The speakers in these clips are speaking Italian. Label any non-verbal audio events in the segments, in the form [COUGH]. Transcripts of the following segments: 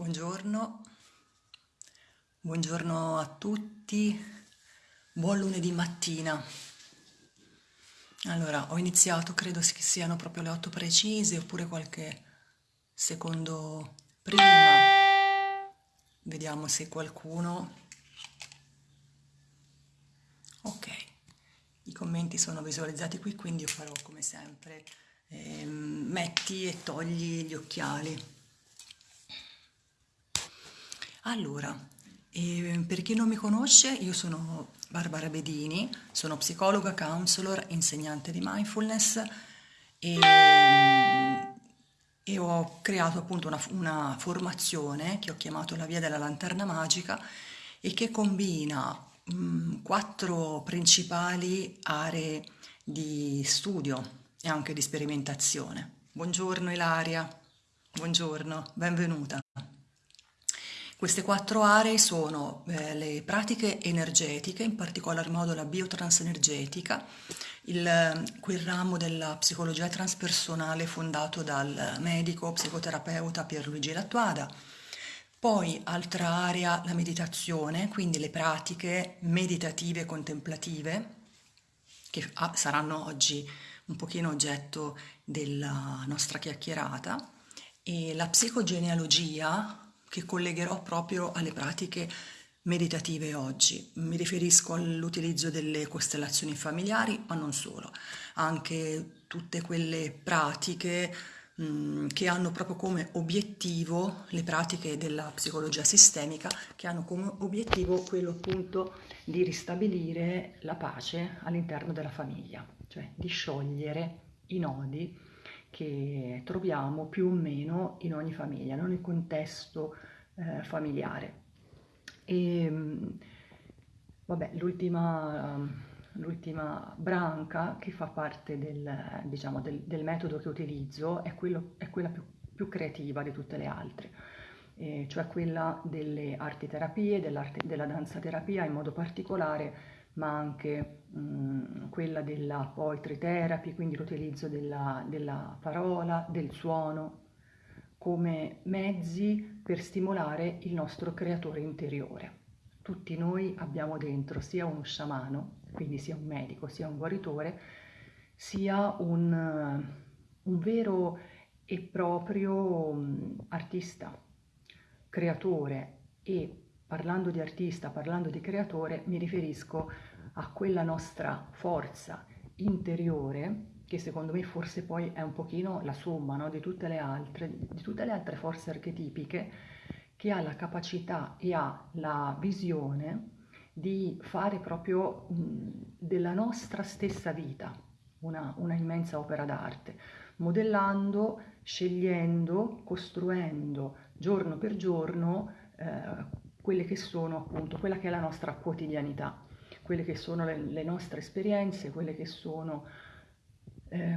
Buongiorno, buongiorno a tutti, buon lunedì mattina. Allora, ho iniziato, credo che siano proprio le 8 precise, oppure qualche secondo prima. Vediamo se qualcuno... Ok, i commenti sono visualizzati qui, quindi io farò come sempre, eh, metti e togli gli occhiali. Allora, eh, per chi non mi conosce, io sono Barbara Bedini, sono psicologa, counselor, insegnante di mindfulness e, e ho creato appunto una, una, formazione che ho chiamato la via della lanterna magica e che combina mh, quattro principali aree di studio e anche di sperimentazione. Buongiorno Ilaria, buongiorno, benvenuta. Queste quattro aree sono eh, le pratiche energetiche, in particolar modo la biotransenergetica, il, quel ramo della psicologia transpersonale fondato dal medico psicoterapeuta Pierluigi Lattuada, poi altra area la meditazione, quindi le pratiche meditative contemplative, che ah, saranno oggi un pochino oggetto della nostra chiacchierata, e la psicogenealogia, che collegherò proprio alle pratiche meditative oggi. Mi riferisco all'utilizzo delle costellazioni familiari, ma non solo, anche tutte quelle pratiche mh, che hanno proprio come obiettivo le pratiche della psicologia sistemica, che hanno come obiettivo quello appunto di ristabilire la pace all'interno della famiglia, cioè di sciogliere i nodi che troviamo più o meno in ogni famiglia, in ogni contesto eh, familiare. E vabbè, l'ultima, l'ultima branca che fa parte del, diciamo, del, del metodo che utilizzo è, quello, è quella più, più, creativa di tutte le altre, eh, cioè quella delle arti terapie, della danza terapia in modo particolare ma anche mh, quella della poetry therapy, quindi l'utilizzo della, della parola, del suono come mezzi per stimolare il nostro creatore interiore. Tutti noi abbiamo dentro sia uno sciamano, quindi sia un medico, sia un guaritore, sia un, un vero e proprio artista, creatore e parlando di artista, parlando di creatore, mi riferisco a quella nostra forza interiore che secondo me forse poi è un pochino la somma no, di, tutte le altre, di tutte le altre forze archetipiche che ha la capacità e ha la visione di fare proprio mh, della nostra stessa vita una, una immensa opera d'arte, modellando, scegliendo, costruendo giorno per giorno eh, quelle che sono appunto, quella che è la nostra quotidianità, quelle che sono le, le nostre esperienze, quelle che sono eh,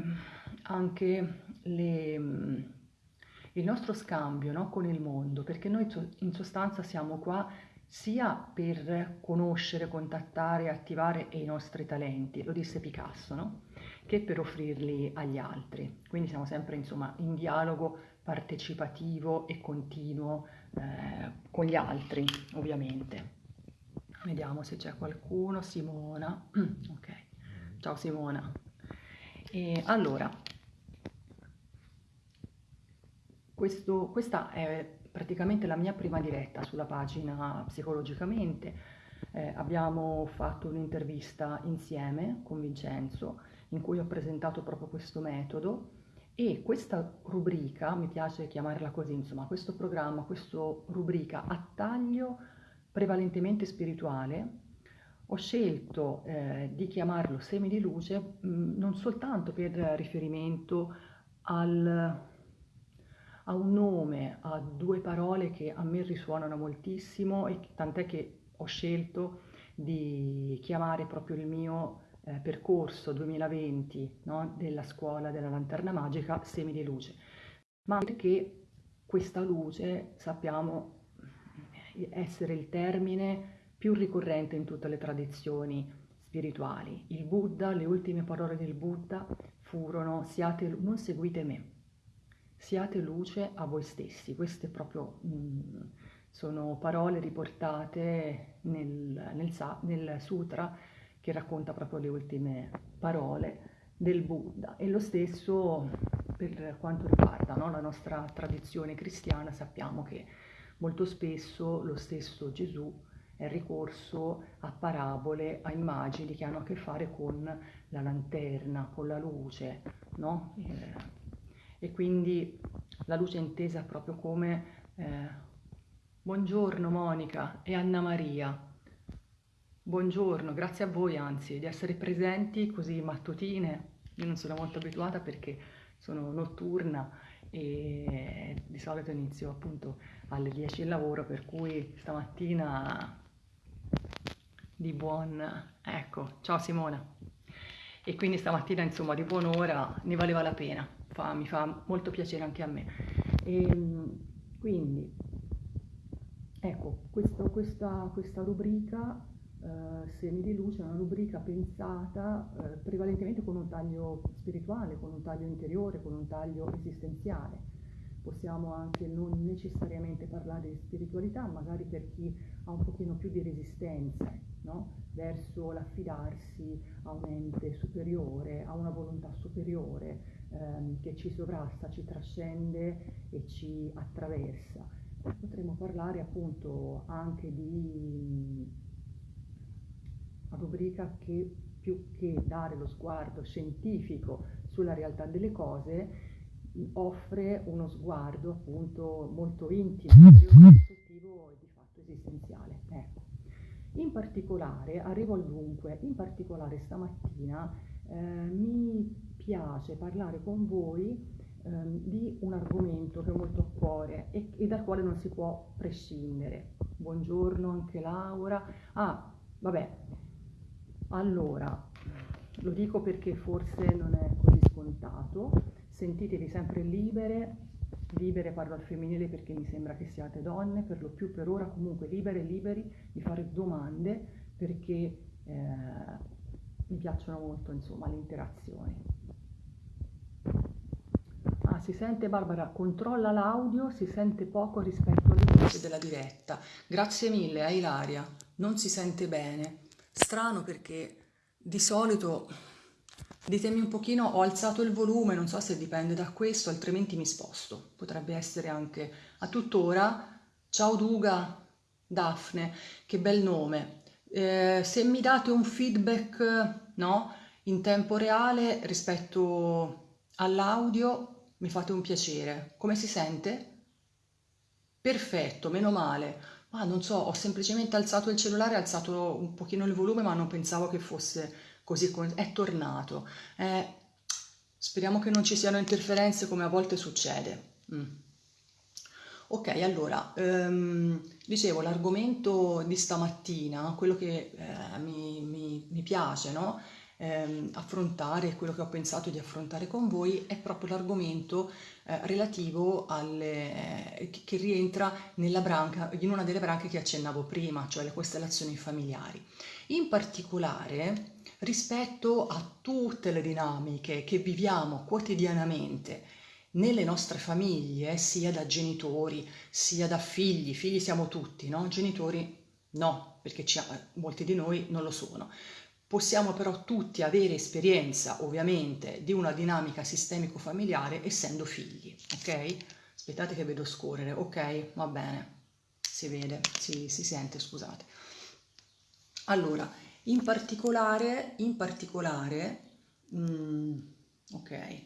anche le, il nostro scambio no, con il mondo, perché noi in sostanza siamo qua sia per conoscere, contattare, attivare i nostri talenti, lo disse Picasso, no? che per offrirli agli altri. Quindi siamo sempre insomma in dialogo partecipativo e continuo eh, con gli altri, ovviamente. Vediamo se c'è qualcuno. Simona. [CLEARS THROAT] ok. Ciao Simona. E allora, questo, questa è praticamente la mia prima diretta sulla pagina Psicologicamente. Eh, abbiamo fatto un'intervista insieme con Vincenzo in cui ho presentato proprio questo metodo e questa rubrica, mi piace chiamarla così, insomma, questo programma, questa rubrica a taglio prevalentemente spirituale, ho scelto eh, di chiamarlo semi di luce mh, mm, non soltanto per riferimento al, a un nome, a due parole che a me risuonano moltissimo e tant'è che ho scelto di chiamare proprio il mio eh, percorso 2020 no, della scuola della lanterna magica semi di luce, ma perché questa luce sappiamo essere il termine più ricorrente in tutte le tradizioni spirituali. Il Buddha, le ultime parole del Buddha furono siate, non seguite me, siate luce a voi stessi. Queste proprio mh, mm, sono parole riportate nel, nel, nel sutra che racconta proprio le ultime parole del Buddha e lo stesso per quanto riguarda no, la nostra tradizione cristiana sappiamo che molto spesso lo stesso Gesù è ricorso a parabole, a immagini che hanno a che fare con la lanterna, con la luce, no? e, e quindi la luce è intesa proprio come eh, buongiorno Monica e Anna Maria, buongiorno, grazie a voi anzi di essere presenti così mattutine, io non sono molto abituata perché sono notturna e di solito inizio appunto alle 10 il lavoro, per cui stamattina di buon... ecco, ciao Simona. E quindi stamattina insomma di buon'ora ne valeva la pena, fa, mi fa molto piacere anche a me. E, ehm, quindi, ecco, questo, questa, questa rubrica Uh, Semi di luce una rubrica pensata uh, prevalentemente con un taglio spirituale, con un taglio interiore, con un taglio esistenziale. Possiamo anche non necessariamente parlare di spiritualità, magari per chi ha un pochino più di resistenza no? verso l'affidarsi a un ente superiore, a una volontà superiore ehm, che ci sovrasta, ci trascende e ci attraversa. Potremmo parlare appunto anche di rubrica che più che dare lo sguardo scientifico sulla realtà delle cose, offre uno sguardo appunto molto intimo, soggettivo e di fatto esistenziale. Ecco. In particolare, arrivo al dunque, in particolare stamattina eh, mi piace parlare con voi eh, di un argomento che ho molto a cuore e, e, dal quale non si può prescindere. Buongiorno anche Laura. Ah, vabbè, allora, lo dico perché forse non è così scontato, sentitevi sempre libere, libere parlo al femminile perché mi sembra che siate donne, per lo più per ora comunque libere e liberi di fare domande perché eh, mi piacciono molto insomma le interazioni. Ah, si sente Barbara, controlla l'audio, si sente poco rispetto voci della diretta. Grazie mille a Ilaria, non si sente bene. Strano perché di solito, ditemi un pochino, ho alzato il volume, non so se dipende da questo, altrimenti mi sposto. Potrebbe essere anche a tuttora. Ciao Duga, Daphne, che bel nome. Eh, se mi date un feedback no, in tempo reale rispetto all'audio, mi fate un piacere. Come si sente? Perfetto, meno male. Ah, non so, ho semplicemente alzato il cellulare, alzato un pochino il volume, ma non pensavo che fosse così. È tornato. Eh, speriamo che non ci siano interferenze come a volte succede. Mm. Ok, allora, um, dicevo, l'argomento di stamattina, quello che eh, mi, mi, mi, piace, no? Ehm, affrontare, quello che ho pensato di affrontare con voi è proprio l'argomento eh, relativo alle, eh, che rientra nella branca, in una delle branche che accennavo prima, cioè le costellazioni familiari. In particolare rispetto a tutte le dinamiche che viviamo quotidianamente nelle nostre famiglie, sia da genitori, sia da figli, figli siamo tutti, no? Genitori no, perché ci, molti di noi non lo sono. Possiamo però tutti avere esperienza, ovviamente, di una dinamica sistemico-familiare essendo figli, ok? Aspettate che vedo scorrere, ok? Va bene, si vede, si, si sente, scusate. Allora, in particolare, in particolare, mm, ok,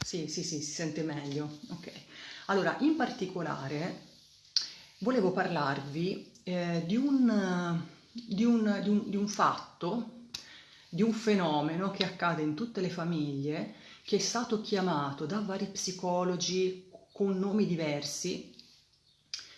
sì, sì, sì, si sente meglio, ok. Allora, in particolare, volevo parlarvi eh, di un di un, di, un, di un fatto, di un fenomeno che accade in tutte le famiglie, che è stato chiamato da vari psicologi con nomi diversi,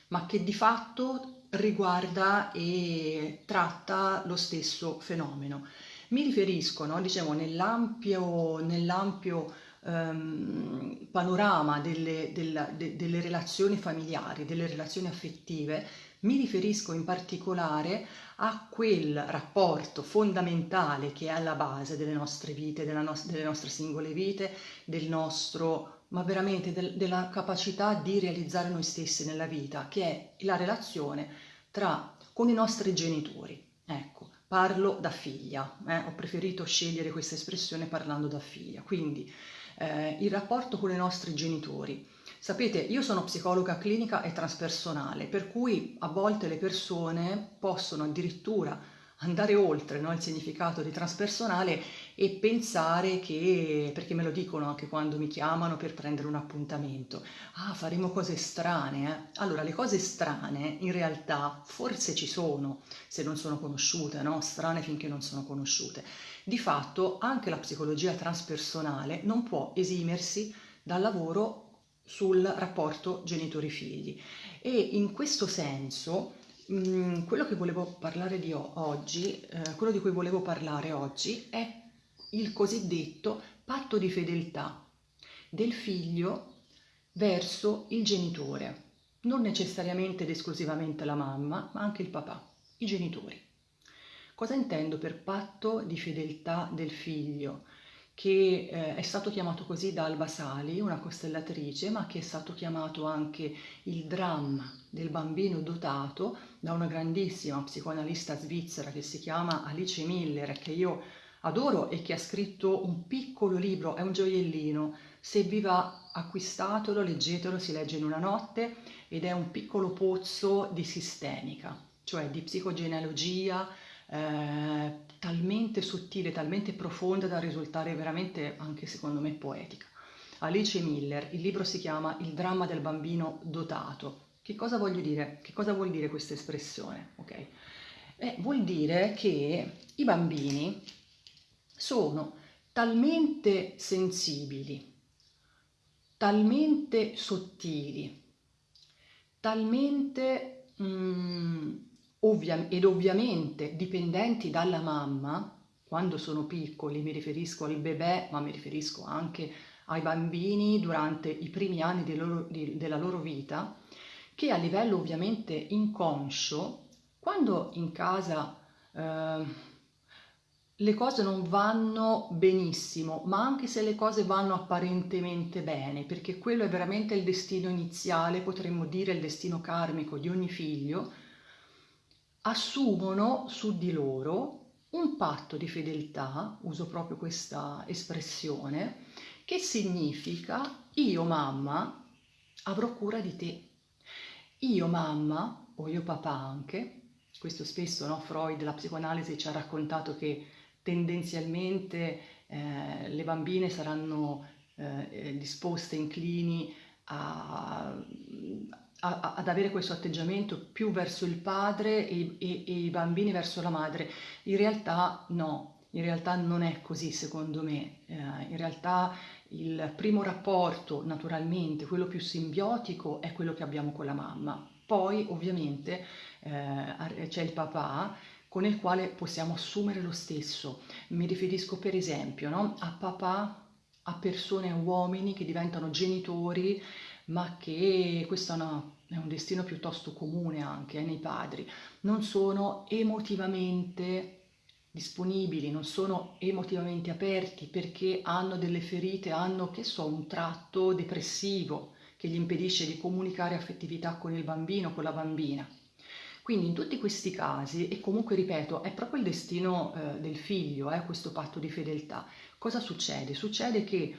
ma che di fatto riguarda e tratta lo stesso fenomeno. Mi riferisco, no, diciamo, nell'ampio, nell'ampio um, panorama delle, della, de, delle relazioni familiari, delle relazioni affettive, mi riferisco in particolare a quel rapporto fondamentale che è alla base delle nostre vite, no delle nostre singole vite, del nostro ma veramente del, della capacità di realizzare noi stessi nella vita, che è la relazione tra con i nostri genitori. Ecco, parlo da figlia, eh? ho preferito scegliere questa espressione parlando da figlia, quindi eh, il rapporto con i nostri genitori. Sapete, io sono psicologa clinica e transpersonale, per cui a volte le persone possono addirittura andare oltre no, il significato di transpersonale e pensare che, perché me lo dicono anche quando mi chiamano per prendere un appuntamento, ah faremo cose strane, eh? allora le cose strane in realtà forse ci sono, se non sono conosciute, no? strane finché non sono conosciute. Di fatto anche la psicologia transpersonale non può esimersi dal lavoro sul rapporto genitori-figli e in questo senso Mm, quello oggi, eh, quello di cui volevo parlare oggi è il cosiddetto patto di fedeltà del figlio verso il genitore, non necessariamente ed esclusivamente la mamma, ma anche il papà, i genitori. Cosa intendo per patto di fedeltà del figlio? Che eh, è stato chiamato così da Alba Sali, una costellatrice, ma che è stato chiamato anche il dramma del bambino dotato da una grandissima psicoanalista svizzera che si chiama Alice Miller, che io adoro e che ha scritto un piccolo libro, è un gioiellino, se vi va acquistatelo, leggetelo, si legge in una notte ed è un piccolo pozzo di sistemica, cioè di psicogenealogia, eh, talmente sottile, talmente profonda da risultare veramente anche secondo me poetica. Alice Miller, il libro si chiama Il dramma del bambino dotato. Che cosa voglio dire? Che cosa vuol dire questa espressione? Okay. Eh, vuol dire che i bambini sono talmente sensibili, talmente sottili, talmente mm, ovvia- ed ovviamente dipendenti dalla mamma, quando sono piccoli, mi riferisco al bebè, ma mi riferisco anche ai bambini durante i primi anni di loro, di, della loro vita, che a livello ovviamente inconscio, quando in casa eh, le cose non vanno benissimo, ma anche se le cose vanno apparentemente bene, perché quello è veramente il destino iniziale, potremmo dire il destino karmico di ogni figlio, assumono su di loro un patto di fedeltà, uso proprio questa espressione, che significa io mamma avrò cura di te, io mamma o io papà anche, questo spesso no, Freud, la psicoanalisi ci ha raccontato che tendenzialmente eh, le bambine saranno eh, disposte, inclini a, a, ad avere questo atteggiamento più verso il padre e, e, e i bambini verso la madre. In realtà no, in realtà non è così secondo me, eh, in realtà il primo rapporto naturalmente, quello più simbiotico è quello che abbiamo con la mamma, poi ovviamente eh, c'è il papà con il quale possiamo assumere lo stesso, mi riferisco per esempio no, a papà, a persone, a uomini che diventano genitori ma che questo è, una, è un destino piuttosto comune anche eh, nei padri, non sono emotivamente disponibili, non sono emotivamente aperti perché hanno delle ferite, hanno, che so, un tratto depressivo che gli impedisce di comunicare affettività con il bambino, con la bambina. Quindi in tutti questi casi, e comunque ripeto, è proprio il destino eh, del figlio, eh, questo patto di fedeltà, cosa succede? Succede che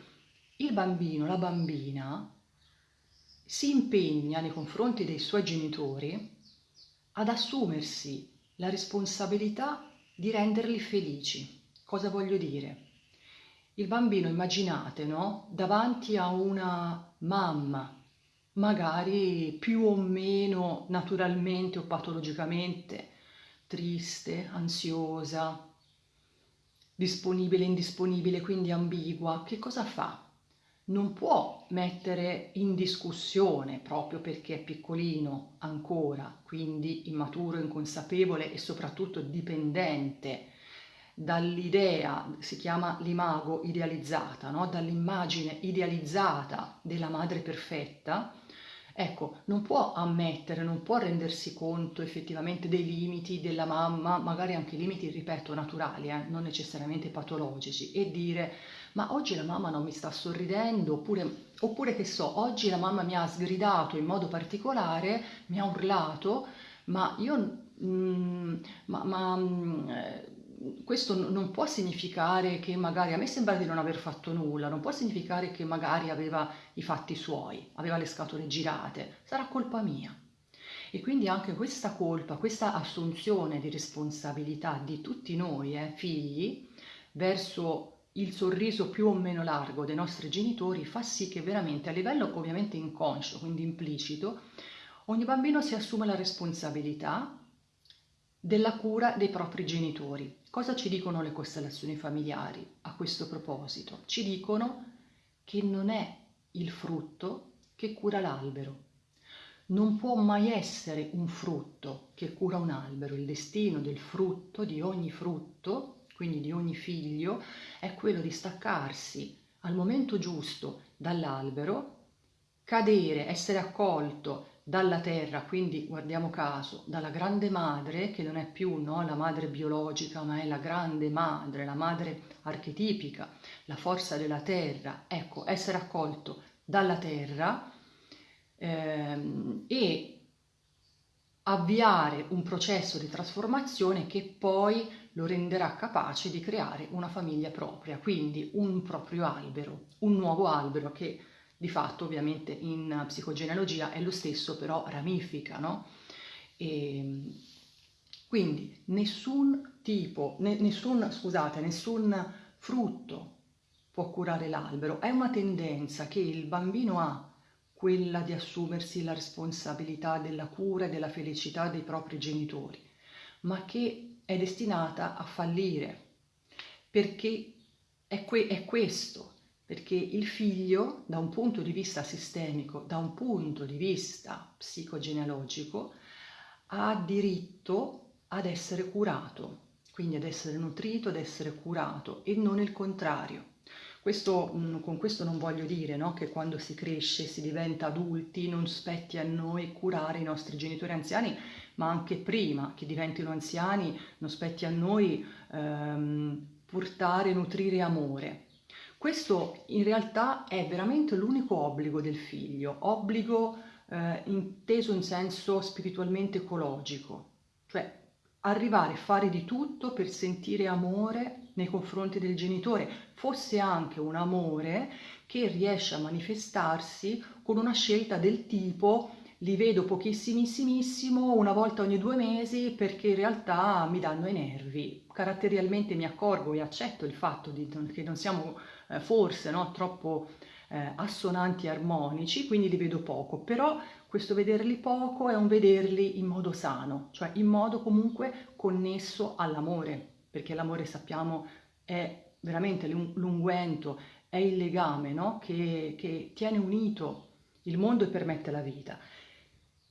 il bambino, la bambina, si impegna nei confronti dei suoi genitori ad assumersi la responsabilità di renderli felici. Cosa voglio dire? Il bambino, immaginate, no? Davanti a una mamma, magari più o meno naturalmente o patologicamente triste, ansiosa, disponibile, indisponibile, quindi ambigua, che cosa fa? Non può mettere in discussione proprio perché è piccolino ancora, quindi immaturo, inconsapevole e soprattutto dipendente dall'idea, si chiama l'imago idealizzata, no? dall'immagine idealizzata della madre perfetta, ecco, non può ammettere, non può rendersi conto effettivamente dei limiti della mamma, magari anche limiti, ripeto, naturali, eh? non necessariamente patologici, e dire ma oggi la mamma non mi sta sorridendo, oppure, oppure che so, oggi la mamma mi ha sgridato in modo particolare, mi ha urlato, ma io... Mm, ma, ma mm, eh, questo non può significare che magari a me sembra di non aver fatto nulla, non può significare che magari aveva i fatti suoi, aveva le scatole girate, sarà colpa mia. E quindi anche questa colpa, questa assunzione di responsabilità di tutti noi, eh, figli, verso il sorriso più o meno largo dei nostri genitori fa sì che veramente a livello ovviamente inconscio, quindi implicito, ogni bambino si assume la responsabilità della cura dei propri genitori. Cosa ci dicono le costellazioni familiari a questo proposito? Ci dicono che non è il frutto che cura l'albero. Non può mai essere un frutto che cura un albero. Il destino del frutto, di ogni frutto, quindi di ogni figlio, è quello di staccarsi al momento giusto dall'albero, cadere, essere accolto dalla terra, quindi guardiamo caso, dalla grande madre, che non è più no, la madre biologica, ma è la grande madre, la madre archetipica, la forza della terra, ecco, essere accolto dalla terra ehm, e avviare un processo di trasformazione che poi lo renderà capace di creare una famiglia propria, quindi un proprio albero, un nuovo albero che di fatto ovviamente in psicogenealogia è lo stesso, però ramifica, no? E, quindi nessun tipo, ne, nessun, scusate, nessun frutto può curare l'albero, è una tendenza che il bambino ha, quella di assumersi la responsabilità della cura e della felicità dei propri genitori, ma che è destinata a fallire, perché è, que- è questo perché il figlio, da un punto di vista sistemico, da un punto di vista psicogenealogico, ha diritto ad essere curato, quindi ad essere nutrito, ad essere curato e non il contrario. Questo, mm, con questo non voglio dire no, che quando si cresce, si diventa adulti, non spetti a noi curare i nostri genitori anziani, ma anche prima che diventino anziani non spetti a noi ehm, portare, nutrire amore. Questo in realtà è veramente l'unico obbligo del figlio, obbligo eh, inteso in senso spiritualmente ecologico, cioè arrivare a fare di tutto per sentire amore nei confronti del genitore, fosse anche un amore che riesce a manifestarsi con una scelta del tipo li vedo pochissimissimo una volta ogni due mesi perché in realtà mi danno i nervi. Caratterialmente mi accorgo e accetto il fatto di, che non siamo eh, forse no, troppo eh, assonanti e armonici, quindi li vedo poco, però questo vederli poco è un vederli in modo sano, cioè in modo comunque connesso all'amore, perché l'amore sappiamo è veramente l'unguento, è il legame no? che, che tiene unito il mondo e permette la vita.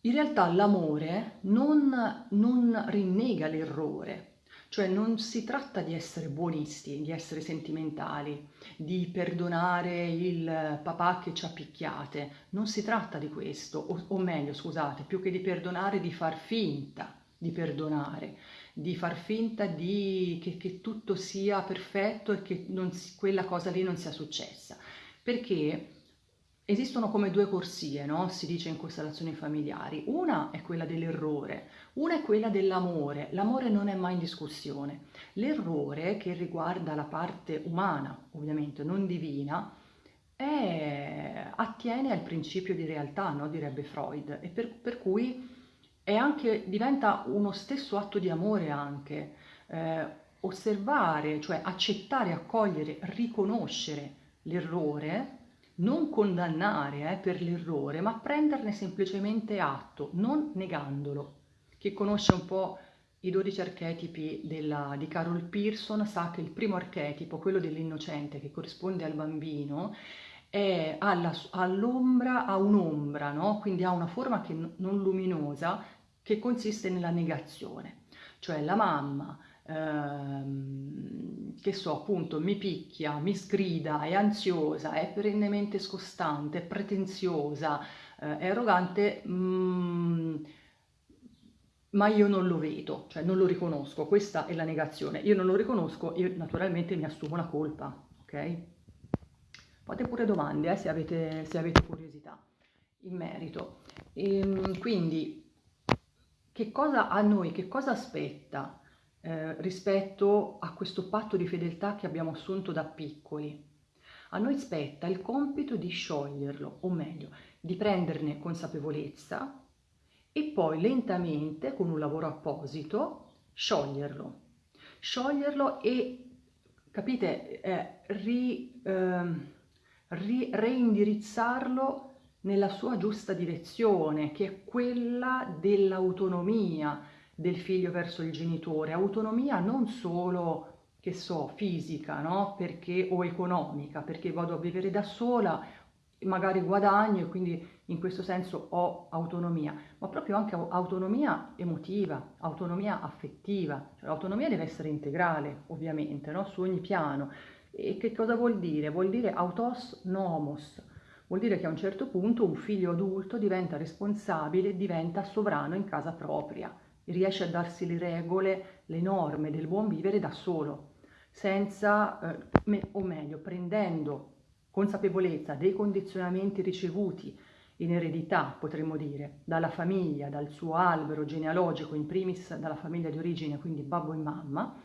In realtà l'amore non, non rinnega l'errore, cioè non si tratta di essere buonisti, di essere sentimentali, di perdonare il papà che ci ha picchiate, non si tratta di questo, o, o meglio scusate, più che di perdonare, di far finta di perdonare, di far finta di, che, che tutto sia perfetto e che non, quella cosa lì non sia successa. Perché Esistono come due corsie, no? si dice in costellazioni familiari. Una è quella dell'errore, una è quella dell'amore. L'amore non è mai in discussione. L'errore, che riguarda la parte umana, ovviamente non divina, è, attiene al principio di realtà, no? direbbe Freud, e per, per cui anche, diventa uno stesso atto di amore anche. Eh, osservare, cioè accettare, accogliere, riconoscere l'errore non condannare eh, per l'errore, ma prenderne semplicemente atto, non negandolo. Chi conosce un po' i 12 archetipi della, di Carol Pearson sa che il primo archetipo, quello dell'innocente che corrisponde al bambino, è all'ombra, ha un'ombra, no? quindi ha una forma che, non luminosa che consiste nella negazione, cioè la mamma ehm, che so, appunto, mi picchia, mi sgrida, è ansiosa, è perennemente scostante, è pretenziosa, eh, è arrogante, mm, ma io non lo vedo, cioè non lo riconosco, questa è la negazione, io non lo riconosco, io naturalmente mi assumo la colpa, ok? Fate pure domande eh, se, avete, se, avete, curiosità in merito. E, ehm, quindi, che cosa a noi, che cosa aspetta eh, rispetto a questo patto di fedeltà che abbiamo assunto da piccoli? A noi spetta il compito di scioglierlo, o meglio, di prenderne consapevolezza e poi lentamente, con un lavoro apposito, scioglierlo. Scioglierlo e, capite, eh, ri, eh, ri, reindirizzarlo nella sua giusta direzione, che è quella dell'autonomia del figlio verso il genitore. Autonomia non solo, che so, fisica, no? Perché, o economica, perché vado a vivere da sola magari guadagno e quindi in questo senso ho autonomia, ma proprio anche autonomia emotiva, autonomia affettiva, cioè l'autonomia deve essere integrale ovviamente, no? su ogni piano. E che cosa vuol dire? Vuol dire autos nomos, vuol dire che a un certo punto un figlio adulto diventa responsabile, diventa sovrano in casa propria, riesce a darsi le regole, le norme del buon vivere da solo, senza, eh, o meglio, prendendo consapevolezza dei condizionamenti ricevuti in eredità, potremmo dire, dalla famiglia, dal suo albero genealogico, in primis dalla famiglia di origine, quindi babbo e mamma,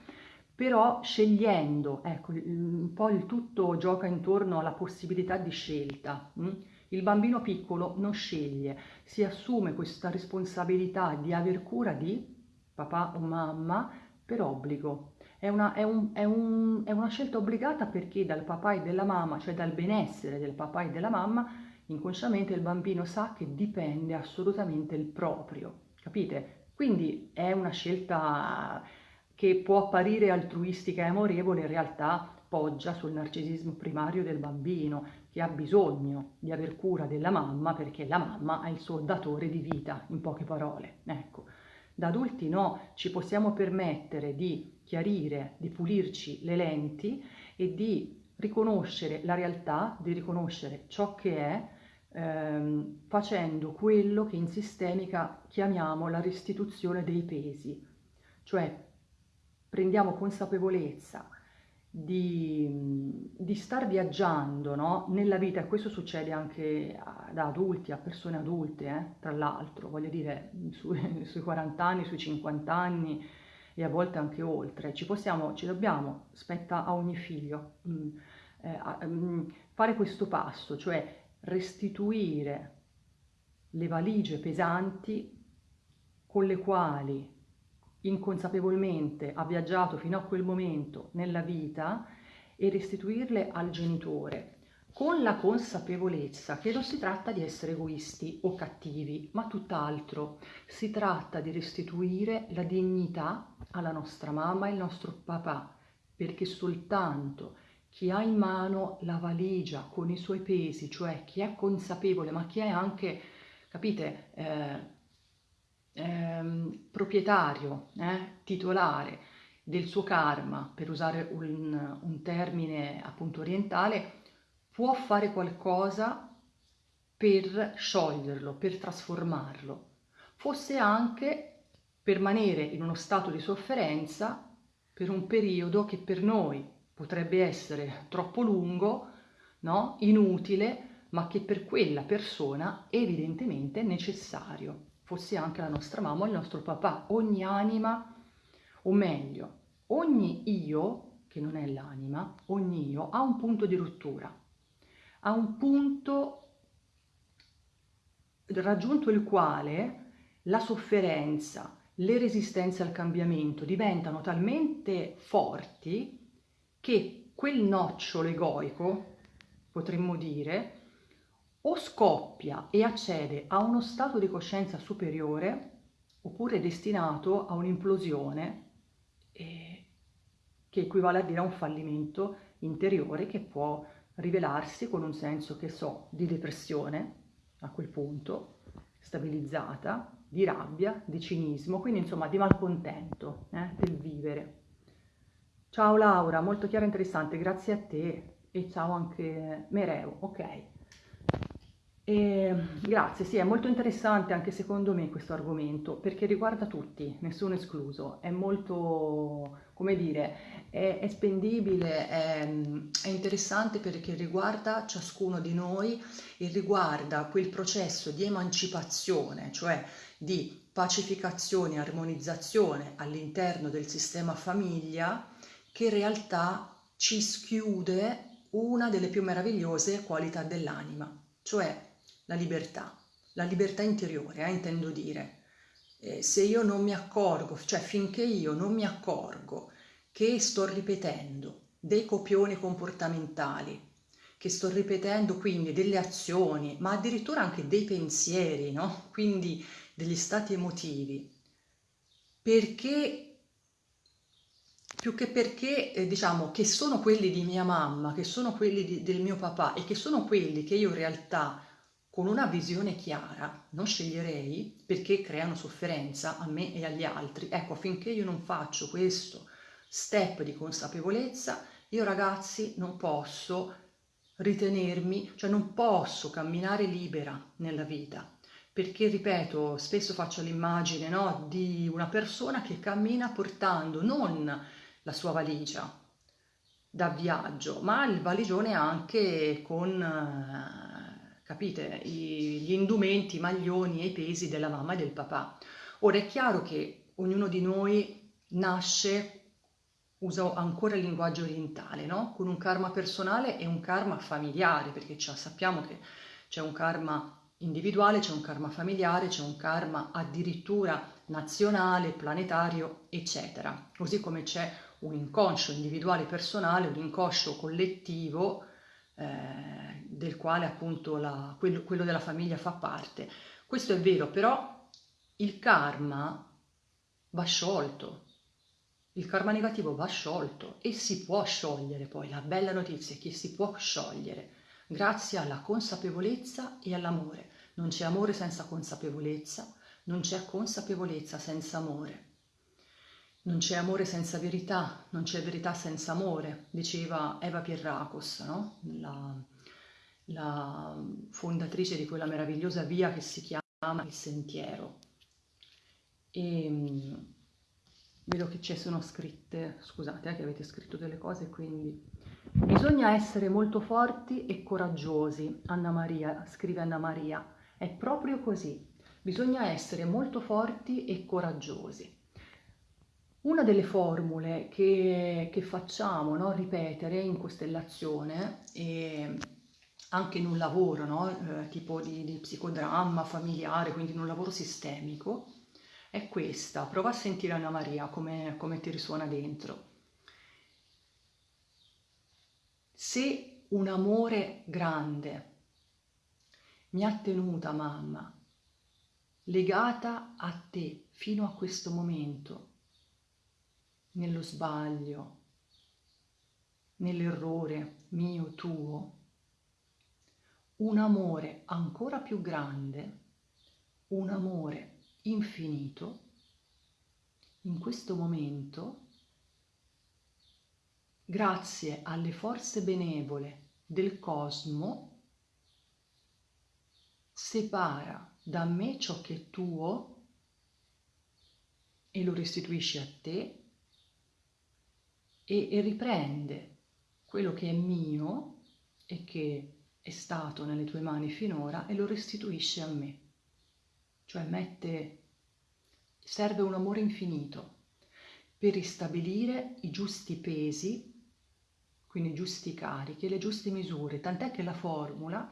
però scegliendo, ecco, un po' il tutto gioca intorno alla possibilità di scelta. Hm? Il bambino piccolo non sceglie, si assume questa responsabilità di aver cura di papà o mamma per obbligo, è una, è, un, è, un, è una scelta obbligata perché dal papà e dalla mamma, cioè dal benessere del papà e della mamma, inconsciamente il bambino sa che dipende assolutamente il proprio, capite? Quindi è una scelta che può apparire altruistica e amorevole, in realtà poggia sul narcisismo primario del bambino che ha bisogno di aver cura della mamma perché la mamma è il suo datore di vita, in poche parole. Ecco, da adulti no, ci possiamo permettere di chiarire, di pulirci le lenti e di riconoscere la realtà, di riconoscere ciò che è, ehm, facendo quello che in sistemica chiamiamo la restituzione dei pesi, cioè prendiamo consapevolezza di, di star viaggiando no? nella vita, e questo succede anche ad adulti, a persone adulte, eh? tra l'altro, voglio dire, su, [LAUGHS] sui 40 anni, sui 50 anni, e a volte anche oltre. Ci possiamo, ci dobbiamo, spetta a ogni figlio, mh, mm, eh, mh, mm, fare questo passo, cioè restituire le valigie pesanti con le quali inconsapevolmente ha viaggiato fino a quel momento nella vita e restituirle al genitore con la consapevolezza che non si tratta di essere egoisti o cattivi, ma tutt'altro. Si tratta di restituire la dignità alla nostra mamma e al nostro papà, perché soltanto chi ha in mano la valigia con i suoi pesi, cioè chi è consapevole, ma chi è anche, capite, eh, eh, proprietario, eh, titolare del suo karma, per usare un, un termine appunto orientale, può fare qualcosa per scioglierlo, per trasformarlo, fosse anche permanere in uno stato di sofferenza per un periodo che per noi potrebbe essere troppo lungo, no? inutile, ma che per quella persona evidentemente è necessario, fosse anche la nostra mamma o il nostro papà, ogni anima, o meglio, ogni io, che non è l'anima, ogni io ha un punto di rottura. A un punto raggiunto il quale la sofferenza, le resistenze al cambiamento diventano talmente forti che quel nocciolo egoico, potremmo dire, o scoppia e accede a uno stato di coscienza superiore oppure è destinato a un'implosione eh, che equivale a dire a un fallimento interiore che può rivelarsi con un senso, che so, di depressione a quel punto, stabilizzata, di rabbia, di cinismo, quindi insomma di malcontento eh, del vivere. Ciao Laura, molto chiaro e interessante, grazie a te e ciao anche Mereo, ok. E, grazie, sì, è molto interessante anche secondo me questo argomento perché riguarda tutti, nessuno escluso, è molto, come dire, è, è spendibile, è, è interessante perché riguarda ciascuno di noi e riguarda quel processo di emancipazione, cioè di pacificazione e armonizzazione all'interno del sistema famiglia che in realtà ci schiude una delle più meravigliose qualità dell'anima, cioè la libertà, la libertà interiore, eh, intendo dire. Eh, se io non mi accorgo, cioè finché io non mi accorgo che sto ripetendo dei copioni comportamentali, che sto ripetendo quindi delle azioni, ma addirittura anche dei pensieri, no? quindi degli stati emotivi, perché più che perché eh, diciamo che sono quelli di mia mamma, che sono quelli di, del mio papà e che sono quelli che io in realtà con una visione chiara non sceglierei perché creano sofferenza a me e agli altri. Ecco, affinché io non faccio questo step di consapevolezza, io ragazzi non posso ritenermi, cioè non posso camminare libera nella vita, perché ripeto, spesso faccio l'immagine no, di una persona che cammina portando non la sua valigia da viaggio, ma il valigione anche con eh, capite, I, gli indumenti, i maglioni e i pesi della mamma e del papà. Ora è chiaro che ognuno di noi nasce, usa ancora il linguaggio orientale, no? con un karma personale e un karma familiare, perché sappiamo che c'è un karma individuale, c'è un karma familiare, c'è un karma addirittura nazionale, planetario, eccetera. Così come c'è un inconscio individuale personale, un inconscio collettivo eh, del quale appunto la, quello, quello della famiglia fa parte. Questo è vero, però il karma va sciolto, il karma negativo va sciolto e si può sciogliere poi, la bella notizia è che si può sciogliere grazie alla consapevolezza e all'amore. Non c'è amore senza consapevolezza, non c'è consapevolezza senza amore. Non c'è amore senza verità, non c'è verità senza amore, diceva Eva Pierracos, no? la, la fondatrice di quella meravigliosa via che si chiama Il Sentiero. E mm, vedo che ci sono scritte, scusate eh, che avete scritto delle cose, quindi bisogna essere molto forti e coraggiosi, Anna Maria, scrive Anna Maria, è proprio così, bisogna essere molto forti e coraggiosi. Una delle formule che, che facciamo no, ripetere in costellazione e anche in un lavoro no, eh, tipo di, di psicodramma familiare, quindi in un lavoro sistemico, è questa. Prova a sentire Anna Maria come, come ti risuona dentro. Se un amore grande mi ha tenuta mamma, legata a te fino a questo momento, nello sbaglio, nell'errore mio, tuo, un amore ancora più grande, un amore infinito, in questo momento, grazie alle forze benevole del cosmo, separa da me ciò che è tuo e lo restituisce a te e, e riprende quello che è mio e che è stato nelle tue mani finora e lo restituisce a me. Cioè mette, serve un amore infinito per ristabilire i giusti pesi, quindi i giusti carichi le giuste misure, tant'è che la formula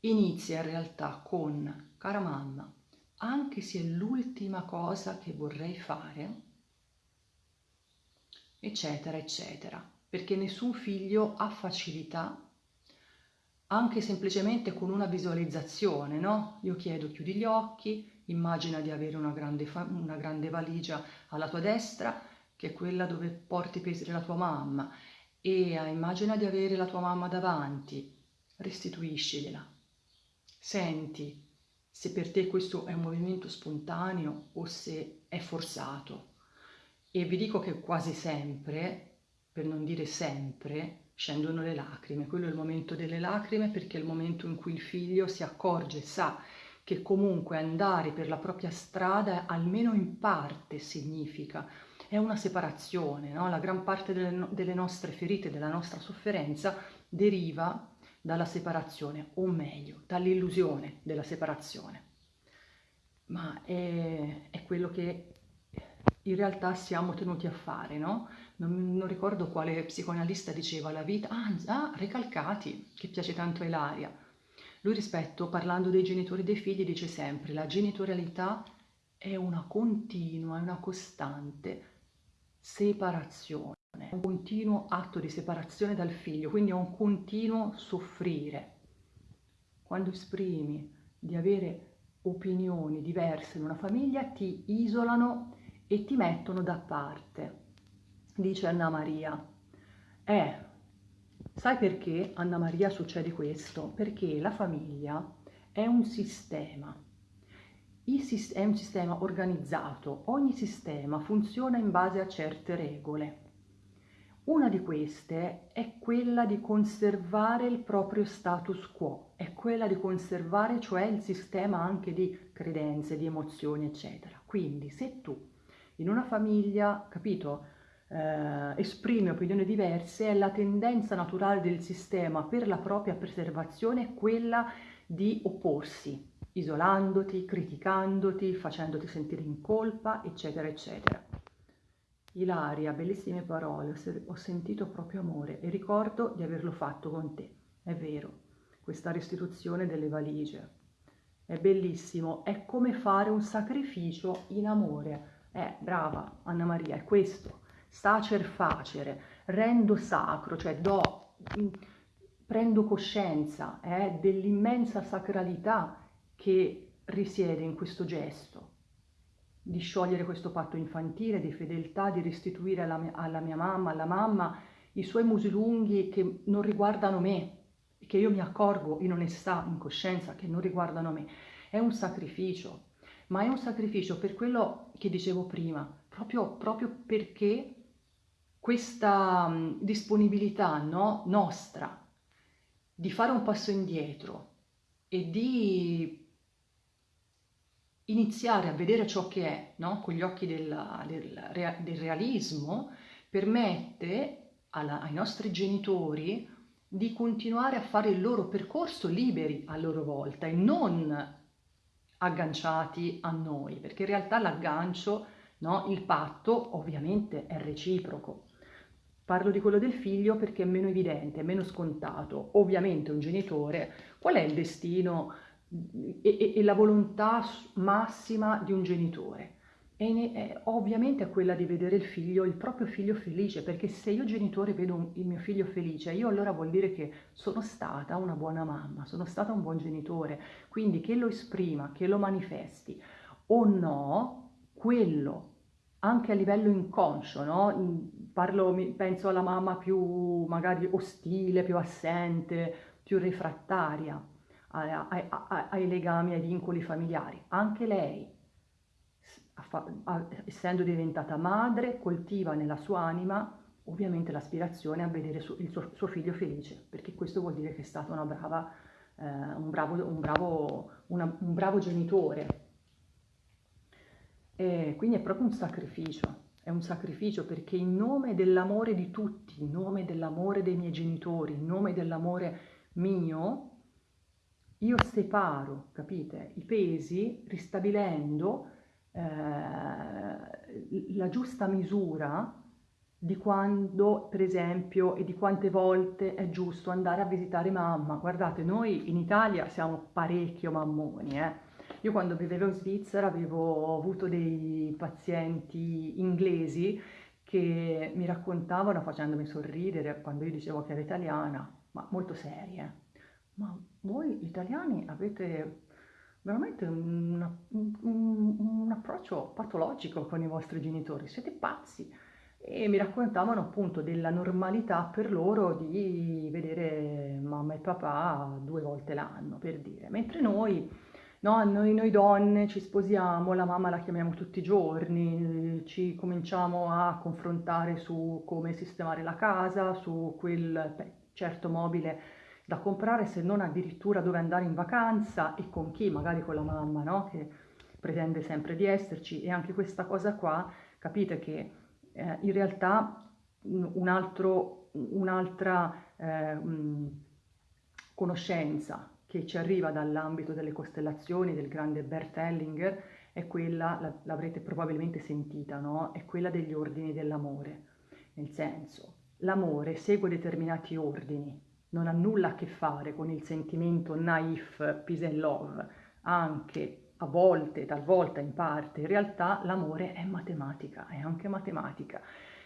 inizia in realtà con cara mamma, anche se è l'ultima cosa che vorrei fare, eccetera, eccetera, perché nessun figlio ha facilità anche semplicemente con una visualizzazione, no? Io chiedo chiudi gli occhi, immagina di avere una grande, una grande valigia alla tua destra, che è quella dove porti i pesi della tua mamma, e immagina di avere la tua mamma davanti, restituiscigliela. Senti se per te questo è un movimento spontaneo o se è forzato. E vi dico che quasi sempre per non dire sempre, scendono le lacrime. Quello è il momento delle lacrime perché è il momento in cui il figlio si accorge, sa che comunque andare per la propria strada almeno in parte significa è una separazione, no? la gran parte delle, delle nostre ferite, della nostra sofferenza deriva dalla separazione, o meglio, dall'illusione della separazione. Ma è, è, quello che in realtà siamo tenuti a fare, no? Non, non ricordo quale psicoanalista diceva la vita, ah, ah, Recalcati, che piace tanto a Ilaria. Lui rispetto, parlando dei genitori e dei figli, dice sempre la genitorialità è una continua, è una costante separazione, un continuo atto di separazione dal figlio, quindi è un continuo soffrire. Quando esprimi di avere opinioni diverse in una famiglia ti isolano e ti mettono da parte. Dice Anna Maria. Eh, sai perché Anna Maria succede questo? Perché la famiglia è un sistema è un sistema organizzato, ogni sistema funziona in base a certe regole. Una di queste è quella di conservare il proprio status quo, è quella di conservare cioè il sistema anche di credenze, di emozioni, eccetera. Quindi se tu in una famiglia, capito, eh, esprimi opinioni diverse, è la tendenza naturale del sistema per la propria preservazione quella di opporsi, isolandoti, criticandoti, facendoti sentire in colpa, eccetera, eccetera. Ilaria, bellissime parole, ho sentito proprio amore e ricordo di averlo fatto con te. È vero, questa restituzione delle valigie. È bellissimo, è come fare un sacrificio in amore. Eh, brava Anna Maria, è questo. Sacer facere, rendo sacro, cioè do, prendo coscienza eh, dell'immensa sacralità che risiede in questo gesto, di sciogliere questo patto infantile di fedeltà, di restituire alla mia, alla mia mamma, alla mamma, i suoi musi lunghi che non riguardano me, che io mi accorgo in onestà, in coscienza, che non riguardano me. È un sacrificio, ma è un sacrificio per quello che dicevo prima, proprio, proprio perché questa disponibilità no, nostra di fare un passo indietro e di iniziare a vedere ciò che è no? con gli occhi del, del, del realismo permette alla, ai nostri genitori di continuare a fare il loro percorso liberi a loro volta e non agganciati a noi, perché in realtà l'aggancio, no, il patto ovviamente è reciproco. Parlo di quello del figlio perché è meno evidente, è meno scontato. Ovviamente un genitore, qual è il destino e, e, la volontà massima di un genitore. E ne, è, ovviamente quella di vedere il figlio, il proprio figlio felice, perché se io genitore vedo un, il mio figlio felice, io allora vuol dire che sono stata una buona mamma, sono stata un buon genitore, quindi che lo esprima, che lo manifesti o no, quello anche a livello inconscio, no? Parlo, penso alla mamma più magari ostile, più assente, più refrattaria ai, ai, ai legami, ai vincoli familiari. Anche lei, essendo diventata madre, coltiva nella sua anima ovviamente l'aspirazione a vedere il suo, suo, figlio felice, perché questo vuol dire che è stato una brava, eh, un, bravo, un, bravo, una, un bravo genitore. E quindi è proprio un sacrificio, è un sacrificio perché in nome dell'amore di tutti, in nome dell'amore dei miei genitori, in nome dell'amore mio, io separo, capite, i pesi ristabilendo eh, la giusta misura di quando, per esempio, e di quante volte è giusto andare a visitare mamma. Guardate, noi in Italia siamo parecchio mammoni, eh. Io quando vivevo in Svizzera avevo avuto dei pazienti inglesi che mi raccontavano facendomi sorridere quando io dicevo che ero italiana, ma molto serie ma voi italiani avete veramente un, un, un, approccio patologico con i vostri genitori, siete pazzi. E mi raccontavano appunto della normalità per loro di vedere mamma e papà due volte l'anno, per dire. Mentre noi no, noi, noi donne ci sposiamo, la mamma la chiamiamo tutti i giorni, ci cominciamo a confrontare su come sistemare la casa, su quel certo mobile da comprare, se non addirittura dove andare in vacanza e con chi, magari con la mamma, no? Che pretende sempre di esserci e anche questa cosa qua, capite che eh, in realtà un altro, un'altra eh, conoscenza che ci arriva dall'ambito delle costellazioni del grande Bert Hellinger è quella, l'avrete probabilmente sentita, no? È quella degli ordini dell'amore. Nel senso, l'amore segue determinati ordini, non ha nulla a che fare con il sentimento naif, peace and love, anche a volte, talvolta in parte, in realtà l'amore è matematica, è anche matematica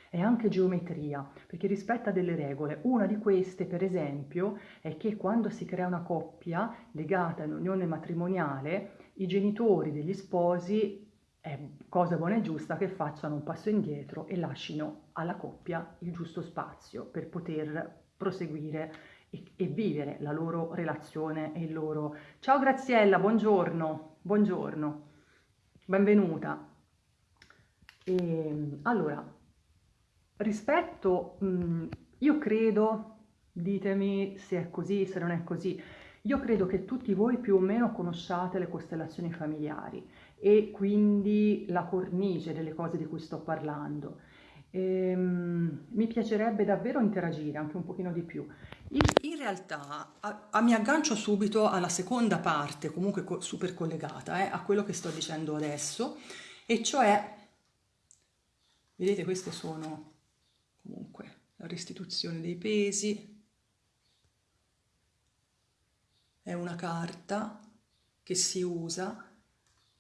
è anche geometria, perché rispetta delle regole. Una di queste, per esempio, è che quando si crea una coppia legata in unione matrimoniale, i genitori degli sposi è cosa buona e giusta che facciano un passo indietro e lasciano alla coppia il giusto spazio per poter proseguire e, e, vivere la loro relazione e il loro... Ciao Graziella, buongiorno, buongiorno, benvenuta. E, ehm, allora, Rispetto, mh, io credo, ditemi se è così, se non è così, io credo che tutti voi più o meno conosciate le costellazioni familiari e quindi la cornice delle cose di cui sto parlando. Ehm, mi piacerebbe davvero interagire anche un pochino di più. In, realtà a, a, mi aggancio subito alla seconda parte, comunque co super collegata eh, a quello che sto dicendo adesso, e cioè, vedete queste sono comunque la restituzione dei pesi è una carta che si usa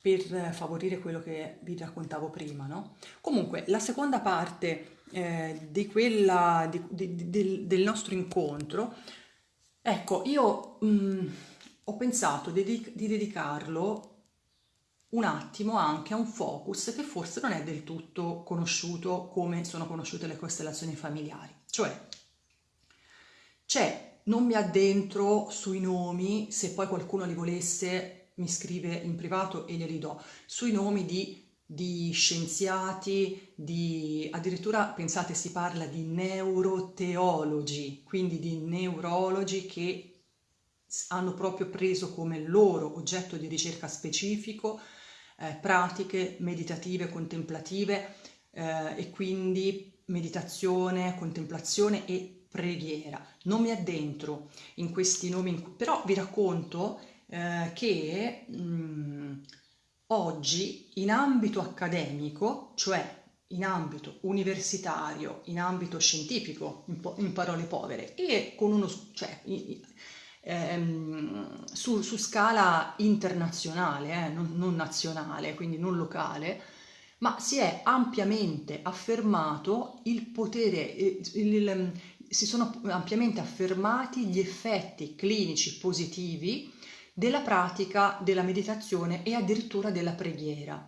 per favorire quello che vi raccontavo prima, no? Comunque, la seconda parte eh, di quella, di, di, di, del nostro incontro, ecco, io mh, mm, ho pensato di, dedicarlo un attimo anche a un focus che forse non è del tutto conosciuto come sono conosciute le costellazioni familiari. Cioè, c'è, non mi addentro sui nomi, se poi qualcuno li volesse mi scrive in privato e glieli do, sui nomi di, di scienziati, di, addirittura pensate si parla di neuroteologi, quindi di neurologi che hanno proprio preso come loro oggetto di ricerca specifico eh, pratiche meditative, contemplative eh, e quindi meditazione, contemplazione e preghiera. Non mi addentro in questi nomi, però vi racconto eh, che mh, mm, oggi in ambito accademico, cioè in ambito universitario, in ambito scientifico, in, in parole povere, e con uno, cioè, ehm, su, su, scala internazionale, eh, non, non nazionale, quindi non locale, ma si è ampiamente affermato il potere, eh, il, il, si sono ampiamente affermati gli effetti clinici positivi della pratica della meditazione e addirittura della preghiera.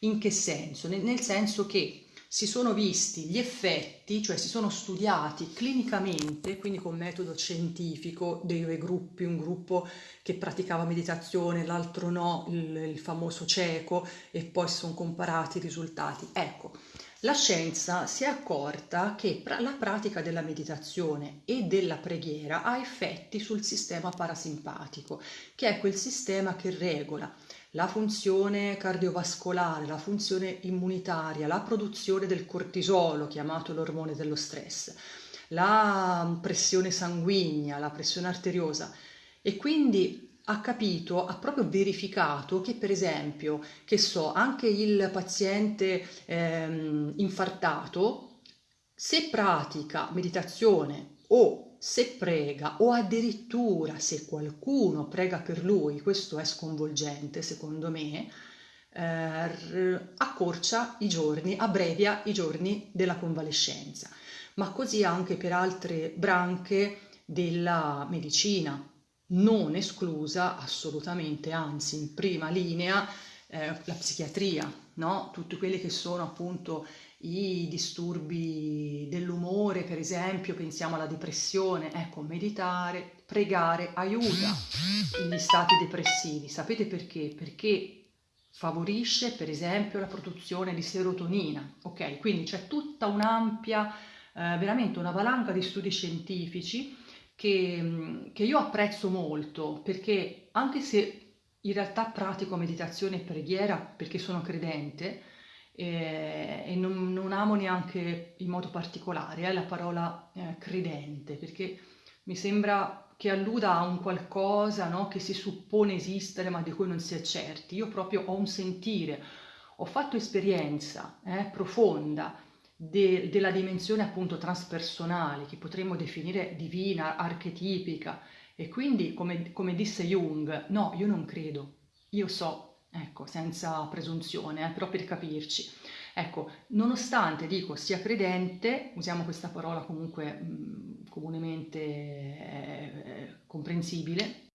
In che senso? Nel senso che si sono visti gli effetti, cioè si sono studiati clinicamente, quindi con metodo scientifico, dei due gruppi, un gruppo che praticava meditazione, l'altro no, il, il famoso cieco, e poi si sono comparati i risultati. Ecco, la scienza si è accorta che la pratica della meditazione e della preghiera ha effetti sul sistema parasimpatico, che è quel sistema che regola la funzione cardiovascolare, la funzione immunitaria, la produzione del cortisolo, chiamato l'ormone dello stress, la pressione sanguigna, la pressione arteriosa. E quindi ha capito, ha proprio verificato che per esempio, che so, anche il paziente ehm, infartato, se pratica meditazione o se prega o addirittura se qualcuno prega per lui, questo è sconvolgente secondo me, eh, accorcia i giorni, abbrevia i giorni della convalescenza, ma così anche per altre branche della medicina, non esclusa assolutamente, anzi in prima linea eh, la psichiatria, no? tutti quelli che sono appunto i disturbi dell'umore, per esempio, pensiamo alla depressione, ecco, meditare, pregare aiuta gli stati depressivi. Sapete perché? Perché favorisce per esempio la produzione di serotonina, ok? Quindi c'è tutta un'ampia, eh, veramente una valanga di studi scientifici che, che io apprezzo molto perché anche se in realtà pratico meditazione e preghiera perché sono credente eh, e non, non, amo neanche in modo particolare eh, la parola eh, credente perché mi sembra che alluda a un qualcosa no, che si suppone esistere ma di cui non si è certi. Io proprio ho un sentire, ho fatto esperienza eh, profonda de, della dimensione appunto transpersonale che potremmo definire divina, archetipica e quindi come, come disse Jung, no, io non credo, io so, ecco, senza presunzione, eh, però per capirci. Ecco, nonostante dico sia credente, usiamo questa parola comunque mh, comunemente eh, comprensibile,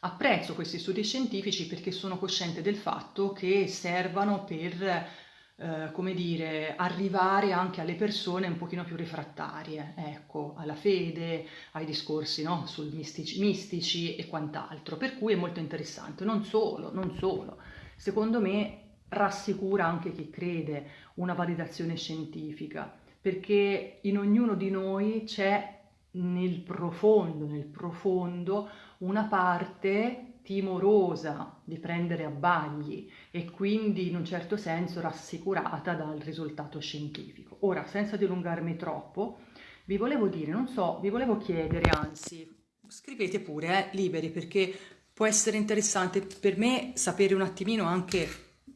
apprezzo questi studi scientifici perché sono cosciente del fatto che servano per eh, come dire, arrivare anche alle persone un pochino più refrattarie, ecco, alla fede, ai discorsi no? sul mistici, mistici e quant'altro, per cui è molto interessante. Non solo, non solo, secondo me rassicura anche chi crede una validazione scientifica, perché in ognuno di noi c'è nel profondo, nel profondo, una parte timorosa di prendere a bagli e quindi in un certo senso rassicurata dal risultato scientifico. Ora, senza dilungarmi troppo, vi volevo dire, non so, vi volevo chiedere, anzi, scrivete pure, eh, liberi, perché può essere interessante per me sapere un attimino anche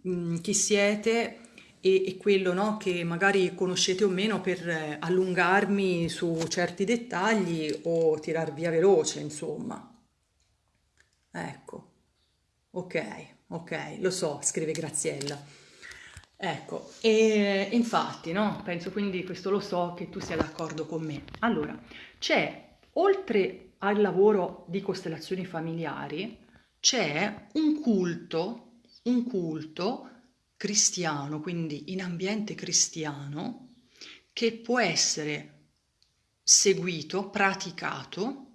mh, chi siete e, e quello no, che magari conoscete o meno per eh, allungarmi su certi dettagli o tirar via veloce, insomma. Ecco, ok, ok, lo so, scrive Graziella. Ecco, e infatti, no? Penso quindi, questo lo so, che tu sia d'accordo con me. Allora, c'è, oltre al lavoro di costellazioni familiari, c'è un culto, un culto cristiano, quindi in ambiente cristiano, che può essere seguito, praticato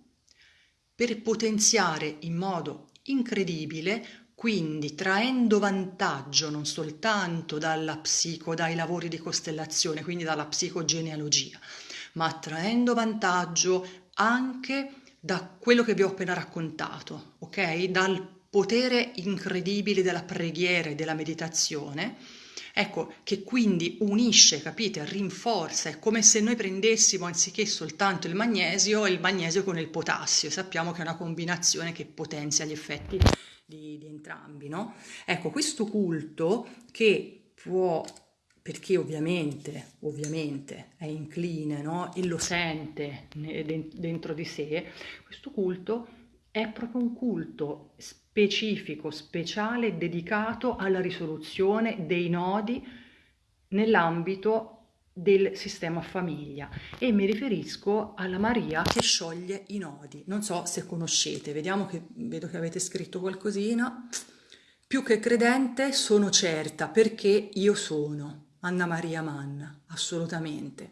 per potenziare in modo incredibile, quindi traendo vantaggio non soltanto dalla psico, dai lavori di costellazione, quindi dalla psicogenealogia, ma traendo vantaggio anche da quello che vi ho appena raccontato, ok? Dal potere incredibile della preghiera e della meditazione, Ecco, che quindi unisce, capite, rinforza, è come se noi prendessimo anziché soltanto il magnesio, il magnesio con il potassio, sappiamo che è una combinazione che potenzia gli effetti di, di entrambi, no? Ecco, questo culto che può perché ovviamente, ovviamente è incline no? e lo sente dentro di sé, questo culto è proprio un culto specifico, speciale, dedicato alla risoluzione dei nodi nell'ambito del sistema famiglia e mi riferisco alla Maria che scioglie i nodi. Non so se conoscete, vediamo che vedo che avete scritto qualcosina. Più che credente sono certa perché io sono Anna Maria Manna, assolutamente.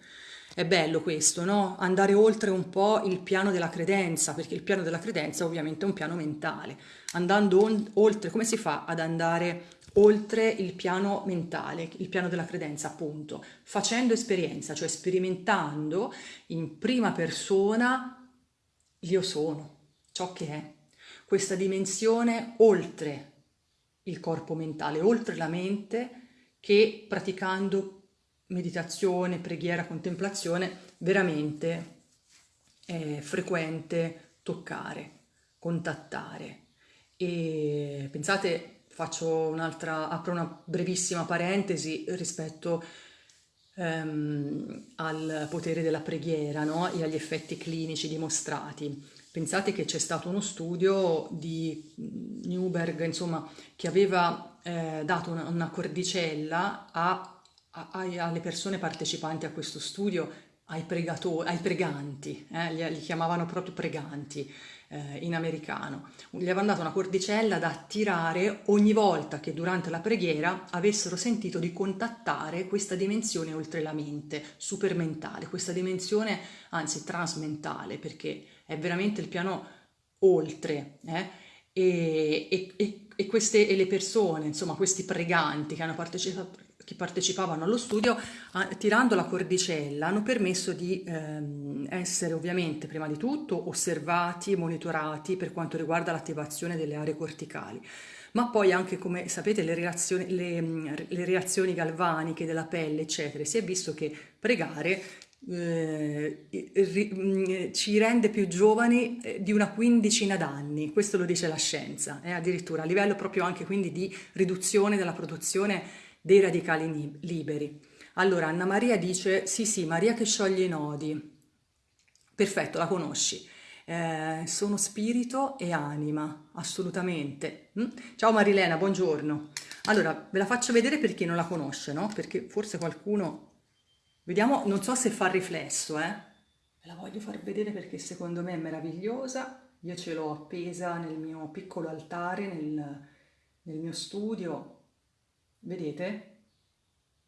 È bello questo, no? Andare oltre un po' il piano della credenza, perché il piano della credenza ovviamente è un piano mentale. Andando oltre, come si fa ad andare oltre il piano mentale, il piano della credenza appunto? Facendo esperienza, cioè sperimentando in prima persona l'io sono, ciò che è. Questa dimensione oltre il corpo mentale, oltre la mente, che praticando meditazione, preghiera, contemplazione, veramente è frequente toccare, contattare. E pensate, faccio un'altra, apro una brevissima parentesi rispetto um, al potere della preghiera no? e agli effetti clinici dimostrati. Pensate che c'è stato uno studio di Newberg, insomma, che aveva eh, dato una, una cordicella a alle persone partecipanti a questo studio, ai, pregatori, ai preganti, eh, li, li, chiamavano proprio preganti, eh, in americano. Gli avevano dato una cordicella da attirare ogni volta che durante la preghiera avessero sentito di contattare questa dimensione oltre la mente, supermentale, questa dimensione anzi transmentale, perché è veramente il piano oltre. Eh? E, e, e, queste, e le persone, insomma questi preganti che hanno partecipato, che partecipavano allo studio, tirando la cordicella, hanno permesso di ehm, essere ovviamente prima di tutto osservati e monitorati per quanto riguarda l'attivazione delle aree corticali, ma poi anche come sapete le reazioni, le, le reazioni galvaniche della pelle, eccetera. Si è visto che pregare eh, ci rende più giovani eh, di una quindicina d'anni, questo lo dice la scienza, eh, addirittura a livello proprio anche quindi di riduzione della produzione dei radicali liberi. Allora Anna Maria dice sì sì, Maria che scioglie i nodi, perfetto, la conosci. Eh, sono spirito e anima, assolutamente. Mm? Ciao Marilena, buongiorno. Allora, ve la faccio vedere per chi non la conosce, no? Perché forse qualcuno... Vediamo, non so se fa riflesso, eh? Ve la voglio far vedere perché secondo me è meravigliosa. Io ce l'ho appesa nel mio piccolo altare, nel, nel mio studio, Vedete?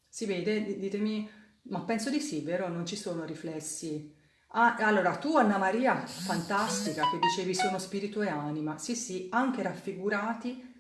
Si vede? Ditemi, ma penso di sì, vero? Non ci sono riflessi. Ah, allora, tu Anna Maria, fantastica, che dicevi sono spirito e anima. Sì, sì, anche raffigurati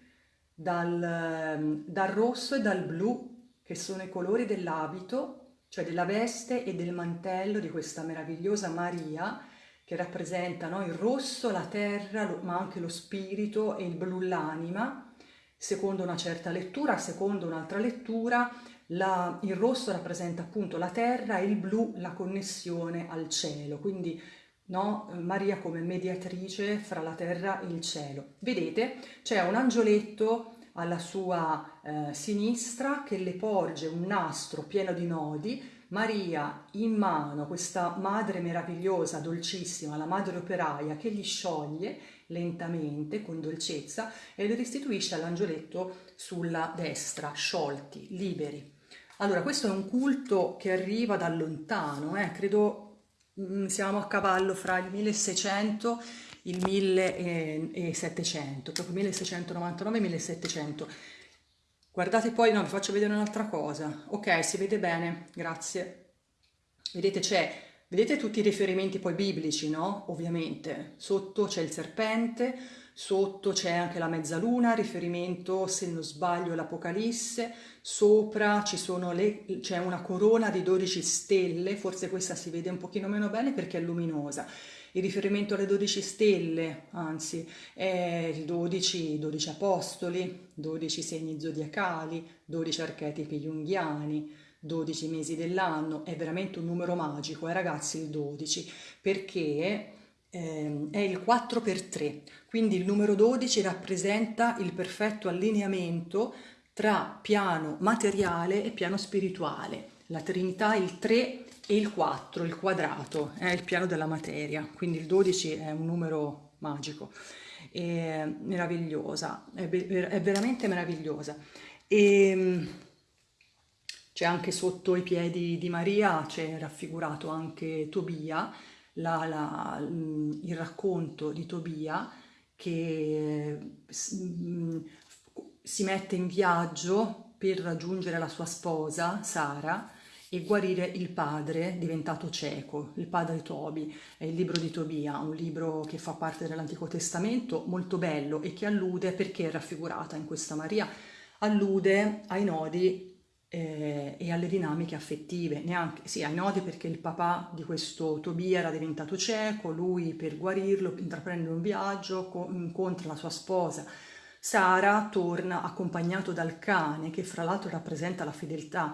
dal, dal rosso e dal blu, che sono i colori dell'abito, cioè della veste e del mantello di questa meravigliosa Maria, che rappresenta no, il rosso, la terra, ma anche lo spirito e il blu l'anima, secondo una certa lettura, secondo un'altra lettura, la, il rosso rappresenta appunto la terra e il blu la connessione al cielo, quindi no, Maria come mediatrice fra la terra e il cielo. Vedete, c'è un angioletto alla sua eh, sinistra che le porge un nastro pieno di nodi, Maria in mano, questa madre meravigliosa, dolcissima, la madre operaia che gli scioglie lentamente, con dolcezza, e li restituisce all'angioletto sulla destra, sciolti, liberi. Allora, questo è un culto che arriva da lontano, eh? credo mm, siamo a cavallo fra il 1600 e il 1700, proprio 1699 e 1700. Guardate poi, no, vi faccio vedere un'altra cosa. Ok, si vede bene, grazie. Vedete, c'è Vedete tutti i riferimenti poi biblici, no? Ovviamente. Sotto c'è il serpente, sotto c'è anche la mezzaluna, riferimento, se non sbaglio, all'Apocalisse, sopra c'è una corona di 12 stelle, forse questa si vede un pochino meno bene perché è luminosa. Il riferimento alle 12 stelle, anzi, è il 12, 12 apostoli, 12 segni zodiacali, 12 archetipi junghiani, 12 mesi dell'anno, è veramente un numero magico, eh ragazzi il 12, perché eh, è il 4 per 3, quindi il numero 12 rappresenta il perfetto allineamento tra piano materiale e piano spirituale, la Trinità il 3 e il 4, il quadrato, è il piano della materia, quindi il 12 è un numero magico, è meravigliosa, è, è veramente meravigliosa. E, ehm, c'è anche sotto i piedi di Maria, c'è raffigurato anche Tobia, la, la, il racconto di Tobia che mm, si mette in viaggio per raggiungere la sua sposa Sara e guarire il padre diventato cieco, il padre Tobi, è il libro di Tobia, un libro che fa parte dell'Antico Testamento, molto bello e che allude, perché è raffigurata in questa Maria, allude ai nodi eh, e alle dinamiche affettive, neanche, sì, ai nodi perché il papà di questo Tobia era diventato cieco, lui per guarirlo intraprende un viaggio, incontra la sua sposa, Sara torna accompagnato dal cane che fra l'altro rappresenta la fedeltà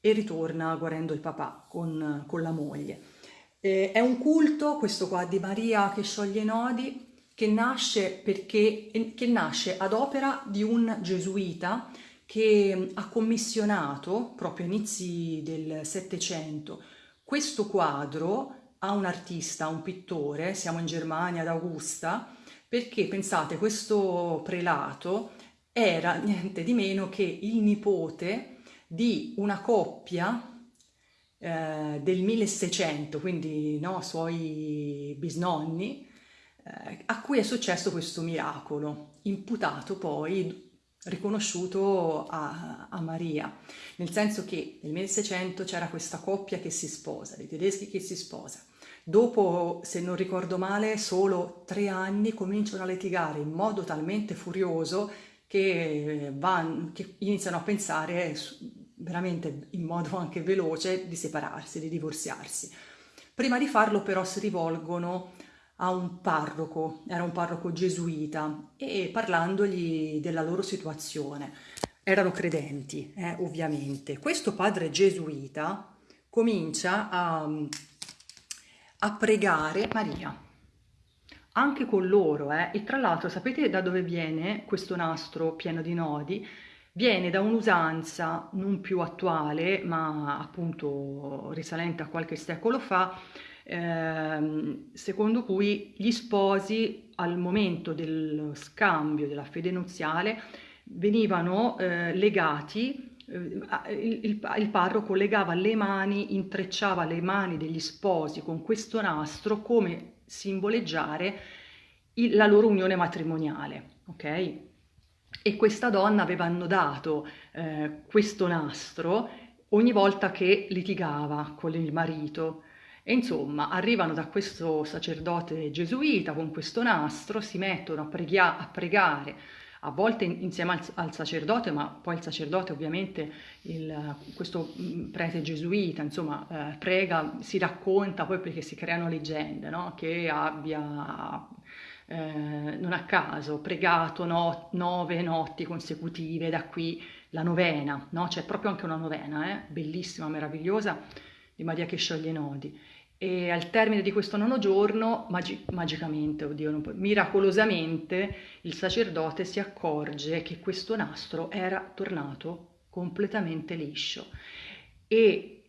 e ritorna guarendo il papà con, con la moglie. Eh, è un culto, questo qua, di Maria che scioglie i nodi, che nasce, perché, che nasce ad opera di un gesuita che ha commissionato proprio a inizi del Settecento. Questo quadro a un artista, a un pittore, siamo in Germania ad Augusta, perché pensate questo prelato era [LAUGHS] niente di meno che il nipote di una coppia eh, del 1600, quindi no, suoi bisnonni, eh, a cui è successo questo miracolo, imputato poi riconosciuto a, a, Maria, nel senso che nel 1600 c'era questa coppia che si sposa, dei tedeschi che si sposa. Dopo, se non ricordo male, solo tre anni cominciano a litigare in modo talmente furioso che, van, che iniziano a pensare veramente in modo anche veloce di separarsi, di divorziarsi. Prima di farlo però si rivolgono a un parroco, era un parroco gesuita, e parlandogli della loro situazione. Erano credenti, eh, ovviamente. Questo padre gesuita comincia a, a pregare Maria, anche con loro, eh? e tra l'altro sapete da dove viene questo nastro pieno di nodi? Viene da un'usanza non più attuale, ma appunto risalente a qualche secolo fa, ehm, secondo cui gli sposi al momento dello scambio della fede nuziale venivano eh, legati, eh, il, il, il parroco legava le mani, intrecciava le mani degli sposi con questo nastro come simboleggiare il, la loro unione matrimoniale, ok? E questa donna aveva annodato eh, questo nastro ogni volta che litigava con il marito e insomma, arrivano da questo sacerdote gesuita con questo nastro, si mettono a, preghia- a pregare, a volte insieme al, al, sacerdote, ma poi il sacerdote ovviamente, il, questo mm, prete gesuita, insomma, eh, prega, si racconta poi perché si creano leggende, no? che abbia, eh, non a caso, pregato no, nove notti consecutive, da qui la novena, no? c'è proprio anche una novena, eh? bellissima, meravigliosa, di Maria che scioglie i nodi e al termine di questo nono giorno, magi- magicamente, oddio, può, miracolosamente, il sacerdote si accorge che questo nastro era tornato completamente liscio. E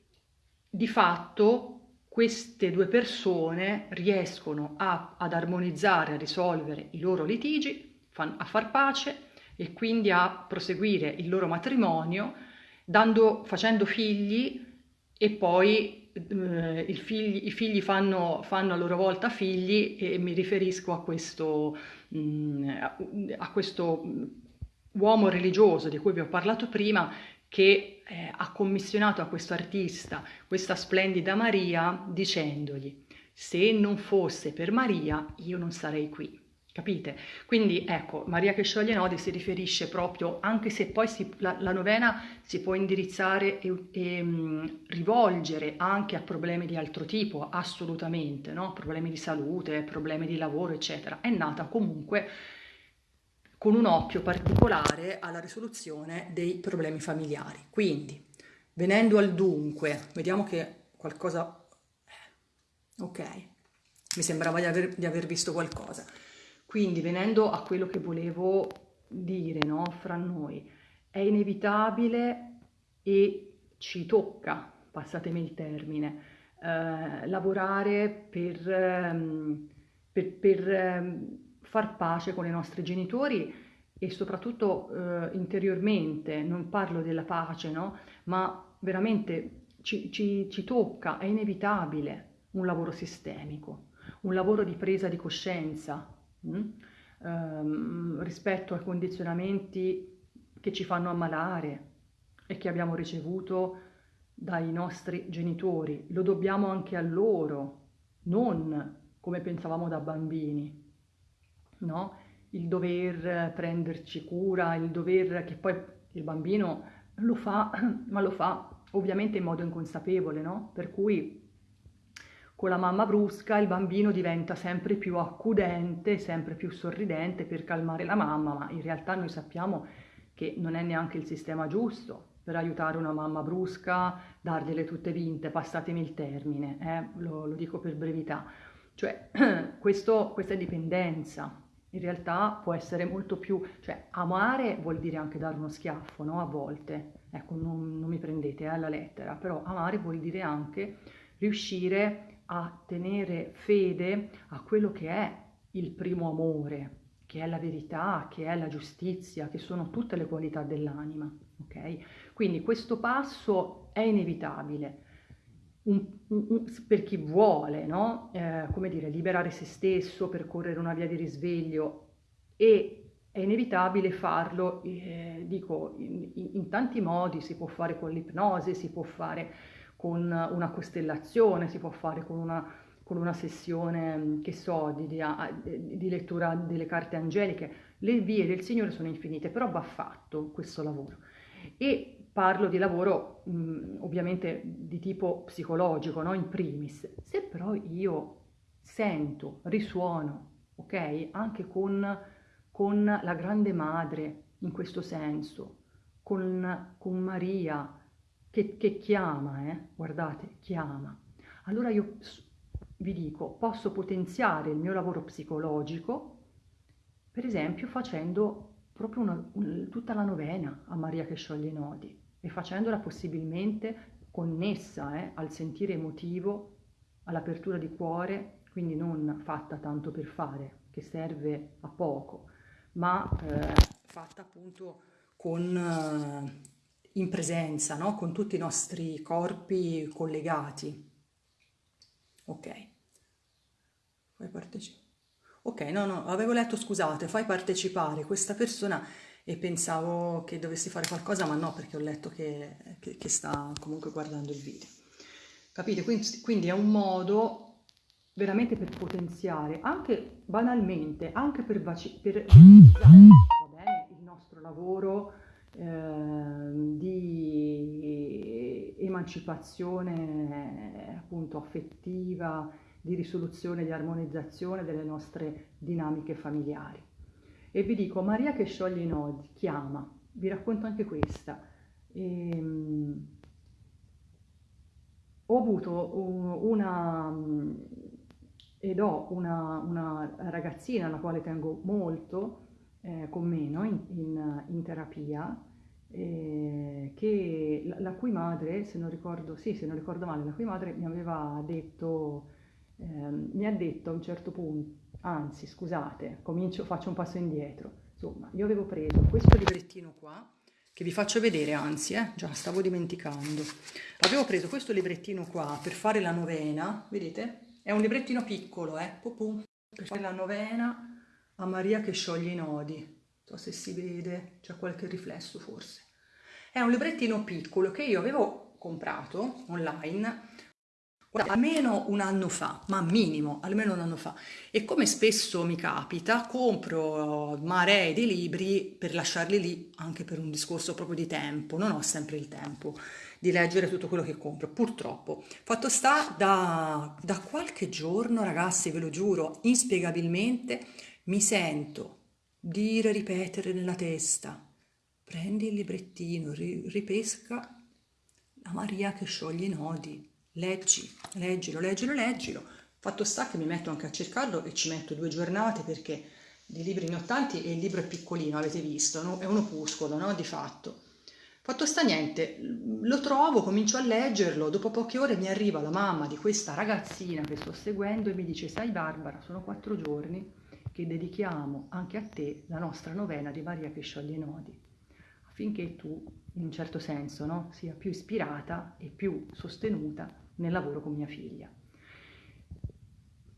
di fatto queste due persone riescono a, ad armonizzare, a risolvere i loro litigi, fan, a far pace e quindi a proseguire il loro matrimonio dando, facendo figli e poi figli, i figli fanno, fanno, a loro volta figli e mi riferisco a questo, mm, a questo uomo religioso di cui vi ho parlato prima che eh, ha commissionato a questo artista questa splendida Maria dicendogli se non fosse per Maria io non sarei qui. Capite? Quindi ecco, Maria che scioglie nodi si riferisce proprio, anche se poi si, la, la, novena si può indirizzare e, e mh, rivolgere anche a problemi di altro tipo, assolutamente, no? problemi di salute, problemi di lavoro, eccetera. È nata comunque con un occhio particolare alla risoluzione dei problemi familiari. Quindi, venendo al dunque, vediamo che qualcosa... Ok, mi sembrava di aver, di aver visto qualcosa. Quindi venendo a quello che volevo dire no, fra noi, è inevitabile e ci tocca, passatemi il termine, eh, lavorare per, ehm, per, per ehm, far pace con i nostri genitori e soprattutto eh, interiormente, non parlo della pace, no? ma veramente ci, ci, ci tocca, è inevitabile un lavoro sistemico, un lavoro di presa di coscienza, ehm, rispetto ai condizionamenti che ci fanno ammalare e che abbiamo ricevuto dai nostri genitori. Lo dobbiamo anche a loro, non come pensavamo da bambini, no? Il dover prenderci cura, il dover che poi il bambino lo fa, [CLEARS THROAT] ma lo fa ovviamente in modo inconsapevole, no? Per cui con la mamma brusca il bambino diventa sempre più accudente, sempre più sorridente per calmare la mamma, ma in realtà noi sappiamo che non è neanche il sistema giusto per aiutare una mamma brusca, dargliele tutte vinte, passatemi il termine, eh? lo, lo, dico per brevità. Cioè, [CLEARS THROAT] questo, questa dipendenza, in realtà può essere molto più, cioè amare vuol dire anche dare uno schiaffo, no? A volte, ecco, non, non mi prendete alla eh, lettera, però amare vuol dire anche riuscire a tenere fede a quello che è il primo amore, che è la verità, che è la giustizia, che sono tutte le qualità dell'anima, ok? Quindi questo passo è inevitabile. un, un, per chi vuole, no? eh, come dire, liberare se stesso, percorrere una via di risveglio e è inevitabile farlo, eh, dico, in, in, tanti modi, si può fare con l'ipnosi, si può fare con una costellazione, si può fare con una, con una sessione, che so, di, di, di lettura delle carte angeliche. Le vie del Signore sono infinite, però va fatto questo lavoro. E parlo di lavoro mh, ovviamente di tipo psicologico, no? in primis. Se però io sento, risuono, ok, anche con, con la grande madre in questo senso, con, con Maria che, che chiama, eh? guardate, chiama, allora io vi dico, posso potenziare il mio lavoro psicologico, per esempio facendo proprio una, un, tutta la novena a Maria che scioglie i nodi e facendola possibilmente connessa eh, al sentire emotivo, all'apertura di cuore, quindi non fatta tanto per fare, che serve a poco, ma eh, fatta appunto con, eh, in presenza, no? con tutti i nostri corpi collegati. Ok. Fai partecipare. Ok, no, no, avevo letto, scusate, fai partecipare questa persona e pensavo che dovessi fare qualcosa, ma no, perché ho letto che, che, che sta comunque guardando il video. Capite? Quindi, quindi è un modo veramente per potenziare, anche banalmente, anche per, per bene, il nostro lavoro eh, di emancipazione appunto affettiva, di risoluzione, di armonizzazione delle nostre dinamiche familiari. E vi dico, Maria che scioglie i nodi, chiama, vi racconto anche questa. E, um, ho avuto una, ed ho una, una, ragazzina alla quale tengo molto eh, con me no? in, in, in, terapia, eh, che, la, la, cui madre, se non ricordo, sì, se non ricordo male, la cui madre mi aveva detto, eh, mi ha detto a un certo punto, anzi scusate, comincio, faccio un passo indietro. Insomma, io avevo preso questo librettino qua, che vi faccio vedere, anzi, eh, già stavo dimenticando. Avevo preso questo librettino qua per fare la novena, vedete? È un librettino piccolo, eh, Popù, per fare la novena a Maria che scioglie i nodi. So se si vede, c'è qualche riflesso forse. È un librettino piccolo che io avevo comprato online almeno un anno fa, ma minimo, almeno un anno fa. E come spesso mi capita, compro maree di libri per lasciarli lì anche per un discorso proprio di tempo. Non ho sempre il tempo di leggere tutto quello che compro, purtroppo. Fatto sta, da, da qualche giorno, ragazzi, ve lo giuro, inspiegabilmente mi sento dire, ripetere nella testa, prendi il librettino, ripesca la Maria che scioglie i nodi leggi, leggilo, leggilo, leggilo. Fatto sta che mi metto anche a cercarlo e ci metto due giornate perché di libri ne ho tanti e il libro è piccolino, avete visto, no? è un opuscolo, no? Di fatto. Fatto sta niente, lo trovo, comincio a leggerlo, dopo poche ore mi arriva la mamma di questa ragazzina che sto seguendo e mi dice, sai Barbara, sono quattro giorni che dedichiamo anche a te la nostra novena di Maria che scioglie i nodi, affinché tu, in un certo senso, no? sia più ispirata e più sostenuta nel lavoro con mia figlia.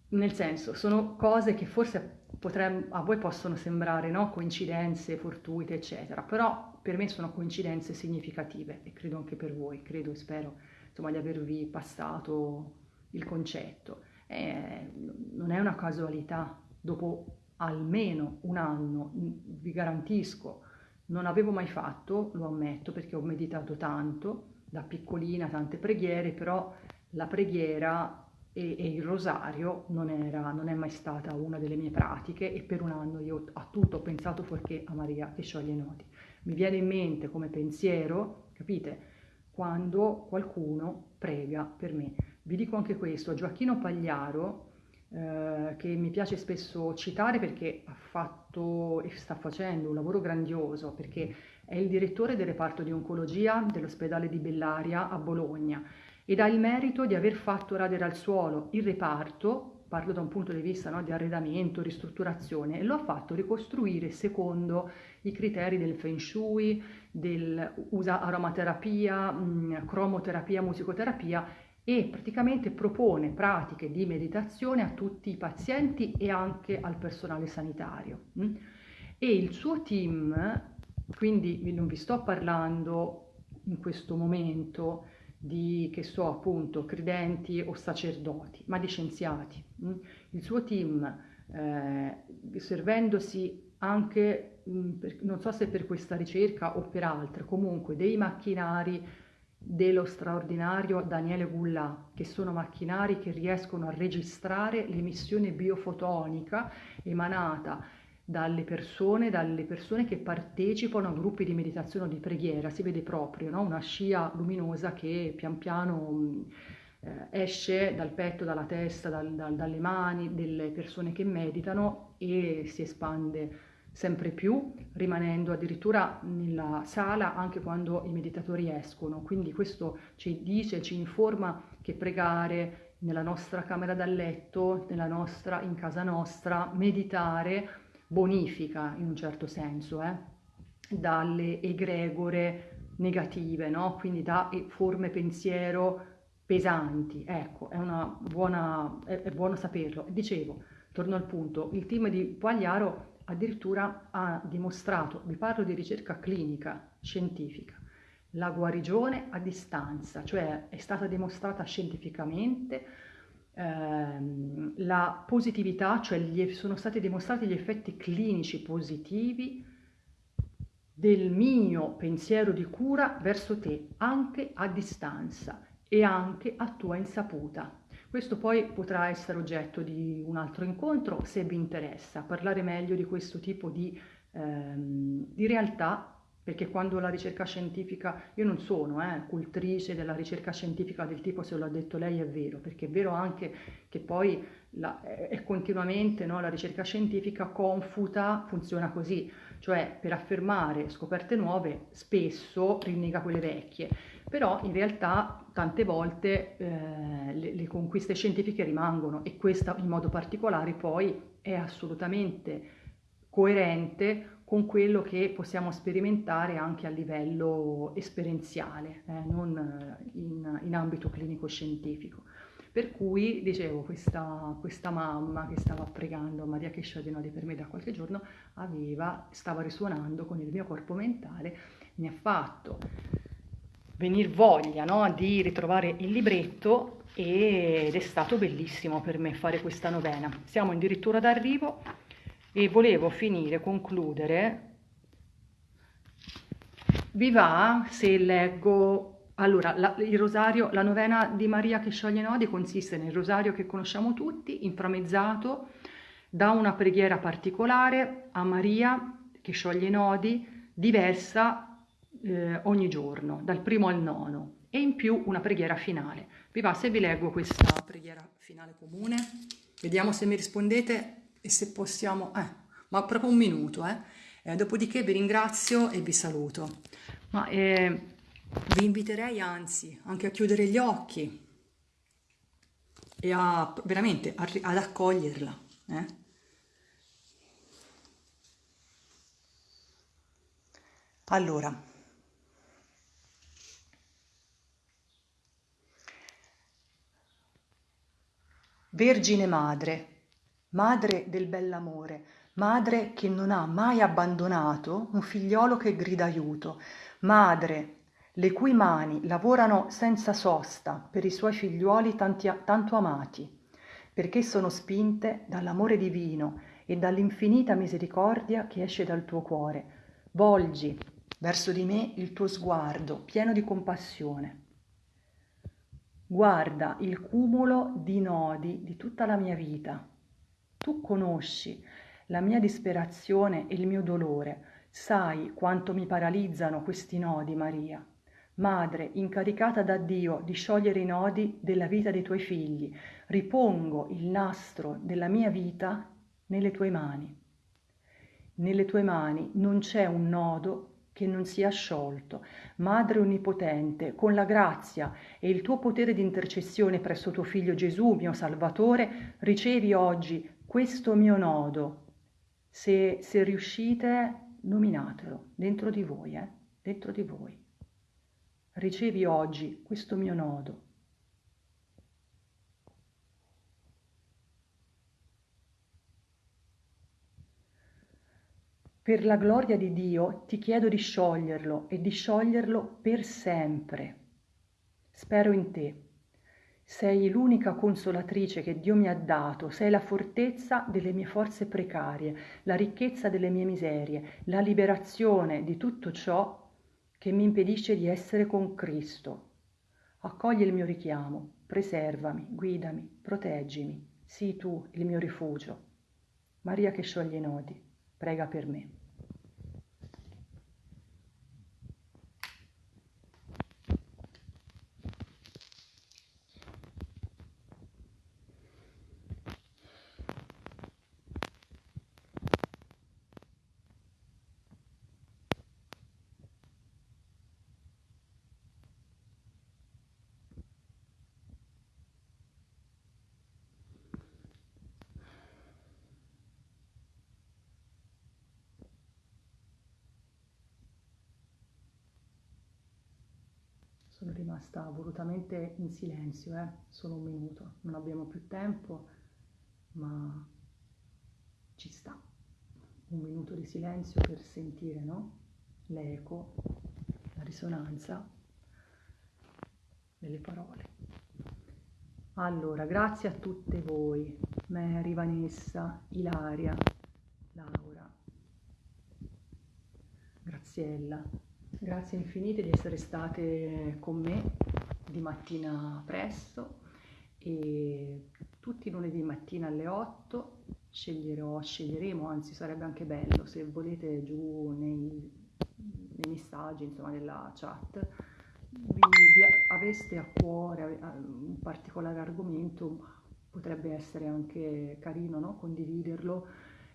Nel senso, sono cose che forse potremmo, a voi possono sembrare no? coincidenze fortuite, eccetera, però per me sono coincidenze significative e credo anche per voi, credo e spero insomma, di avervi passato il concetto. Eh, non è una casualità, dopo almeno un anno, vi garantisco, non avevo mai fatto, lo ammetto perché ho meditato tanto, da piccolina tante preghiere, però la preghiera e, e il rosario non, era, non, è mai stata una delle mie pratiche e per un anno io a tutto ho pensato fuorché a Maria che scioglie i nodi. Mi viene in mente come pensiero, capite, quando qualcuno prega per me. Vi dico anche questo, Gioacchino Pagliaro, eh, che mi piace spesso citare perché ha fatto e sta facendo un lavoro grandioso, perché è il direttore del reparto di oncologia dell'ospedale di Bellaria a Bologna ed ha il merito di aver fatto radere al suolo il reparto, parlo da un punto di vista no, di arredamento, ristrutturazione, e lo ha fatto ricostruire secondo i criteri del feng shui, del, usa aromaterapia, mh, cromoterapia, musicoterapia e praticamente propone pratiche di meditazione a tutti i pazienti e anche al personale sanitario. Mm? E il suo team, quindi non vi sto parlando in questo momento di, che so, appunto, credenti o sacerdoti, ma di scienziati. Mm? Il suo team, eh, servendosi anche, mm, non so se per questa ricerca o per altre, comunque dei macchinari dello straordinario Daniele Gullà, che sono macchinari che riescono a registrare l'emissione biofotonica emanata dalle persone, dalle persone che partecipano a gruppi di meditazione o di preghiera, si vede proprio no? una scia luminosa che pian piano eh, esce dal petto, dalla testa, dal, dal, dalle mani delle persone che meditano e si espande sempre più, rimanendo addirittura nella sala anche quando i meditatori escono. Quindi questo ci dice, ci informa che pregare nella nostra camera da letto, nostra, in casa nostra, meditare bonifica in un certo senso eh, dalle egregore negative, no? quindi da forme pensiero pesanti. Ecco, è, buona, è, è buono saperlo. Dicevo, torno al punto, il team di Pagliaro addirittura ha dimostrato, vi parlo di ricerca clinica, scientifica, la guarigione a distanza, cioè è stata dimostrata scientificamente ehm, la positività, cioè gli, sono stati dimostrati gli effetti clinici positivi del mio pensiero di cura verso te, anche a distanza e anche a tua insaputa. Questo poi potrà essere oggetto di un altro incontro se vi interessa, parlare meglio di questo tipo di, ehm, di realtà perché quando la ricerca scientifica, io non sono eh, cultrice della ricerca scientifica del tipo se l'ha detto lei è vero, perché è vero anche che poi la, è continuamente no, la ricerca scientifica confuta, funziona così, cioè per affermare scoperte nuove spesso rinnega quelle vecchie, però in realtà tante volte eh, le, le conquiste scientifiche rimangono e questa in modo particolare poi è assolutamente coerente con quello che possiamo sperimentare anche a livello esperienziale, eh, non in, in, ambito clinico-scientifico. Per cui, dicevo, questa, questa, mamma che stava pregando Maria che Nodi per me da qualche giorno aveva, stava risuonando con il mio corpo mentale, mi ha fatto venire voglia no, di ritrovare il libretto ed è stato bellissimo per me fare questa novena. Siamo addirittura d'arrivo e volevo finire, concludere, vi va se leggo, allora la, il rosario, la novena di Maria che scioglie nodi consiste nel rosario che conosciamo tutti, inframezzato da una preghiera particolare a Maria che scioglie nodi, diversa eh, ogni giorno, dal primo al nono, e in più una preghiera finale. Vi va se vi leggo questa preghiera finale comune? Vediamo se mi rispondete e se possiamo, eh, ma proprio un minuto, eh. Eh, dopodiché vi ringrazio e vi saluto. Ma eh, vi inviterei anzi anche a chiudere gli occhi e a veramente a, ad accoglierla. Eh. Allora, Vergine Madre, madre del bell'amore, madre che non ha mai abbandonato un figliolo che grida aiuto, madre le cui mani lavorano senza sosta per i suoi figliuoli tanti, tanto amati, perché sono spinte dall'amore divino e dall'infinita misericordia che esce dal tuo cuore. Volgi verso di me il tuo sguardo pieno di compassione. Guarda il cumulo di nodi di tutta la mia vita tu conosci la mia disperazione e il mio dolore, sai quanto mi paralizzano questi nodi, Maria. Madre, incaricata da Dio di sciogliere i nodi della vita dei tuoi figli, ripongo il nastro della mia vita nelle tue mani. Nelle tue mani non c'è un nodo che non sia sciolto. Madre Onnipotente, con la grazia e il tuo potere di intercessione presso tuo Figlio Gesù, mio Salvatore, ricevi oggi questo mio nodo, se, se riuscite, nominatelo dentro di voi, eh? dentro di voi. Ricevi oggi questo mio nodo per la gloria di Dio ti chiedo di scioglierlo e di scioglierlo per sempre. Spero in te. Sei l'unica consolatrice che Dio mi ha dato, sei la fortezza delle mie forze precarie, la ricchezza delle mie miserie, la liberazione di tutto ciò che mi impedisce di essere con Cristo. Accogli il mio richiamo, preservami, guidami, proteggimi, sii tu il mio rifugio. Maria che scioglie i nodi, prega per me. Sono rimasta volutamente in silenzio, eh? solo un minuto, non abbiamo più tempo, ma ci sta. Un minuto di silenzio per sentire no? l'eco, la risonanza delle parole. Allora, grazie a tutte voi, Mary, Vanessa, Ilaria, Laura, Graziella, Grazie infinite di essere state con me di mattina presto e tutti i lunedì mattina alle 8 sceglierò, sceglieremo, anzi sarebbe anche bello se volete giù nei, nei messaggi, insomma nella chat, vi, vi aveste a cuore un particolare argomento, potrebbe essere anche carino no? condividerlo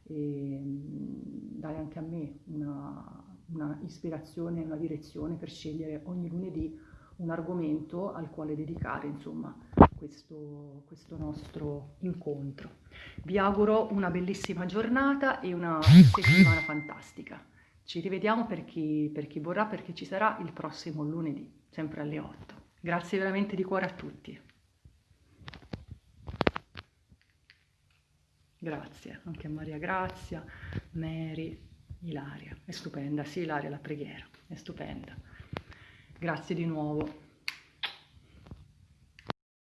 e dare anche a me una una ispirazione, una direzione per scegliere ogni lunedì un argomento al quale dedicare insomma questo, questo nostro incontro. Vi auguro una bellissima giornata e una settimana fantastica. Ci rivediamo per chi, per chi vorrà, perché ci sarà il prossimo lunedì, sempre alle 8. Grazie veramente di cuore a tutti. Grazie anche a Maria Grazia, Mary. Ilaria, è stupenda, sì Ilaria la preghiera, è stupenda. Grazie di nuovo.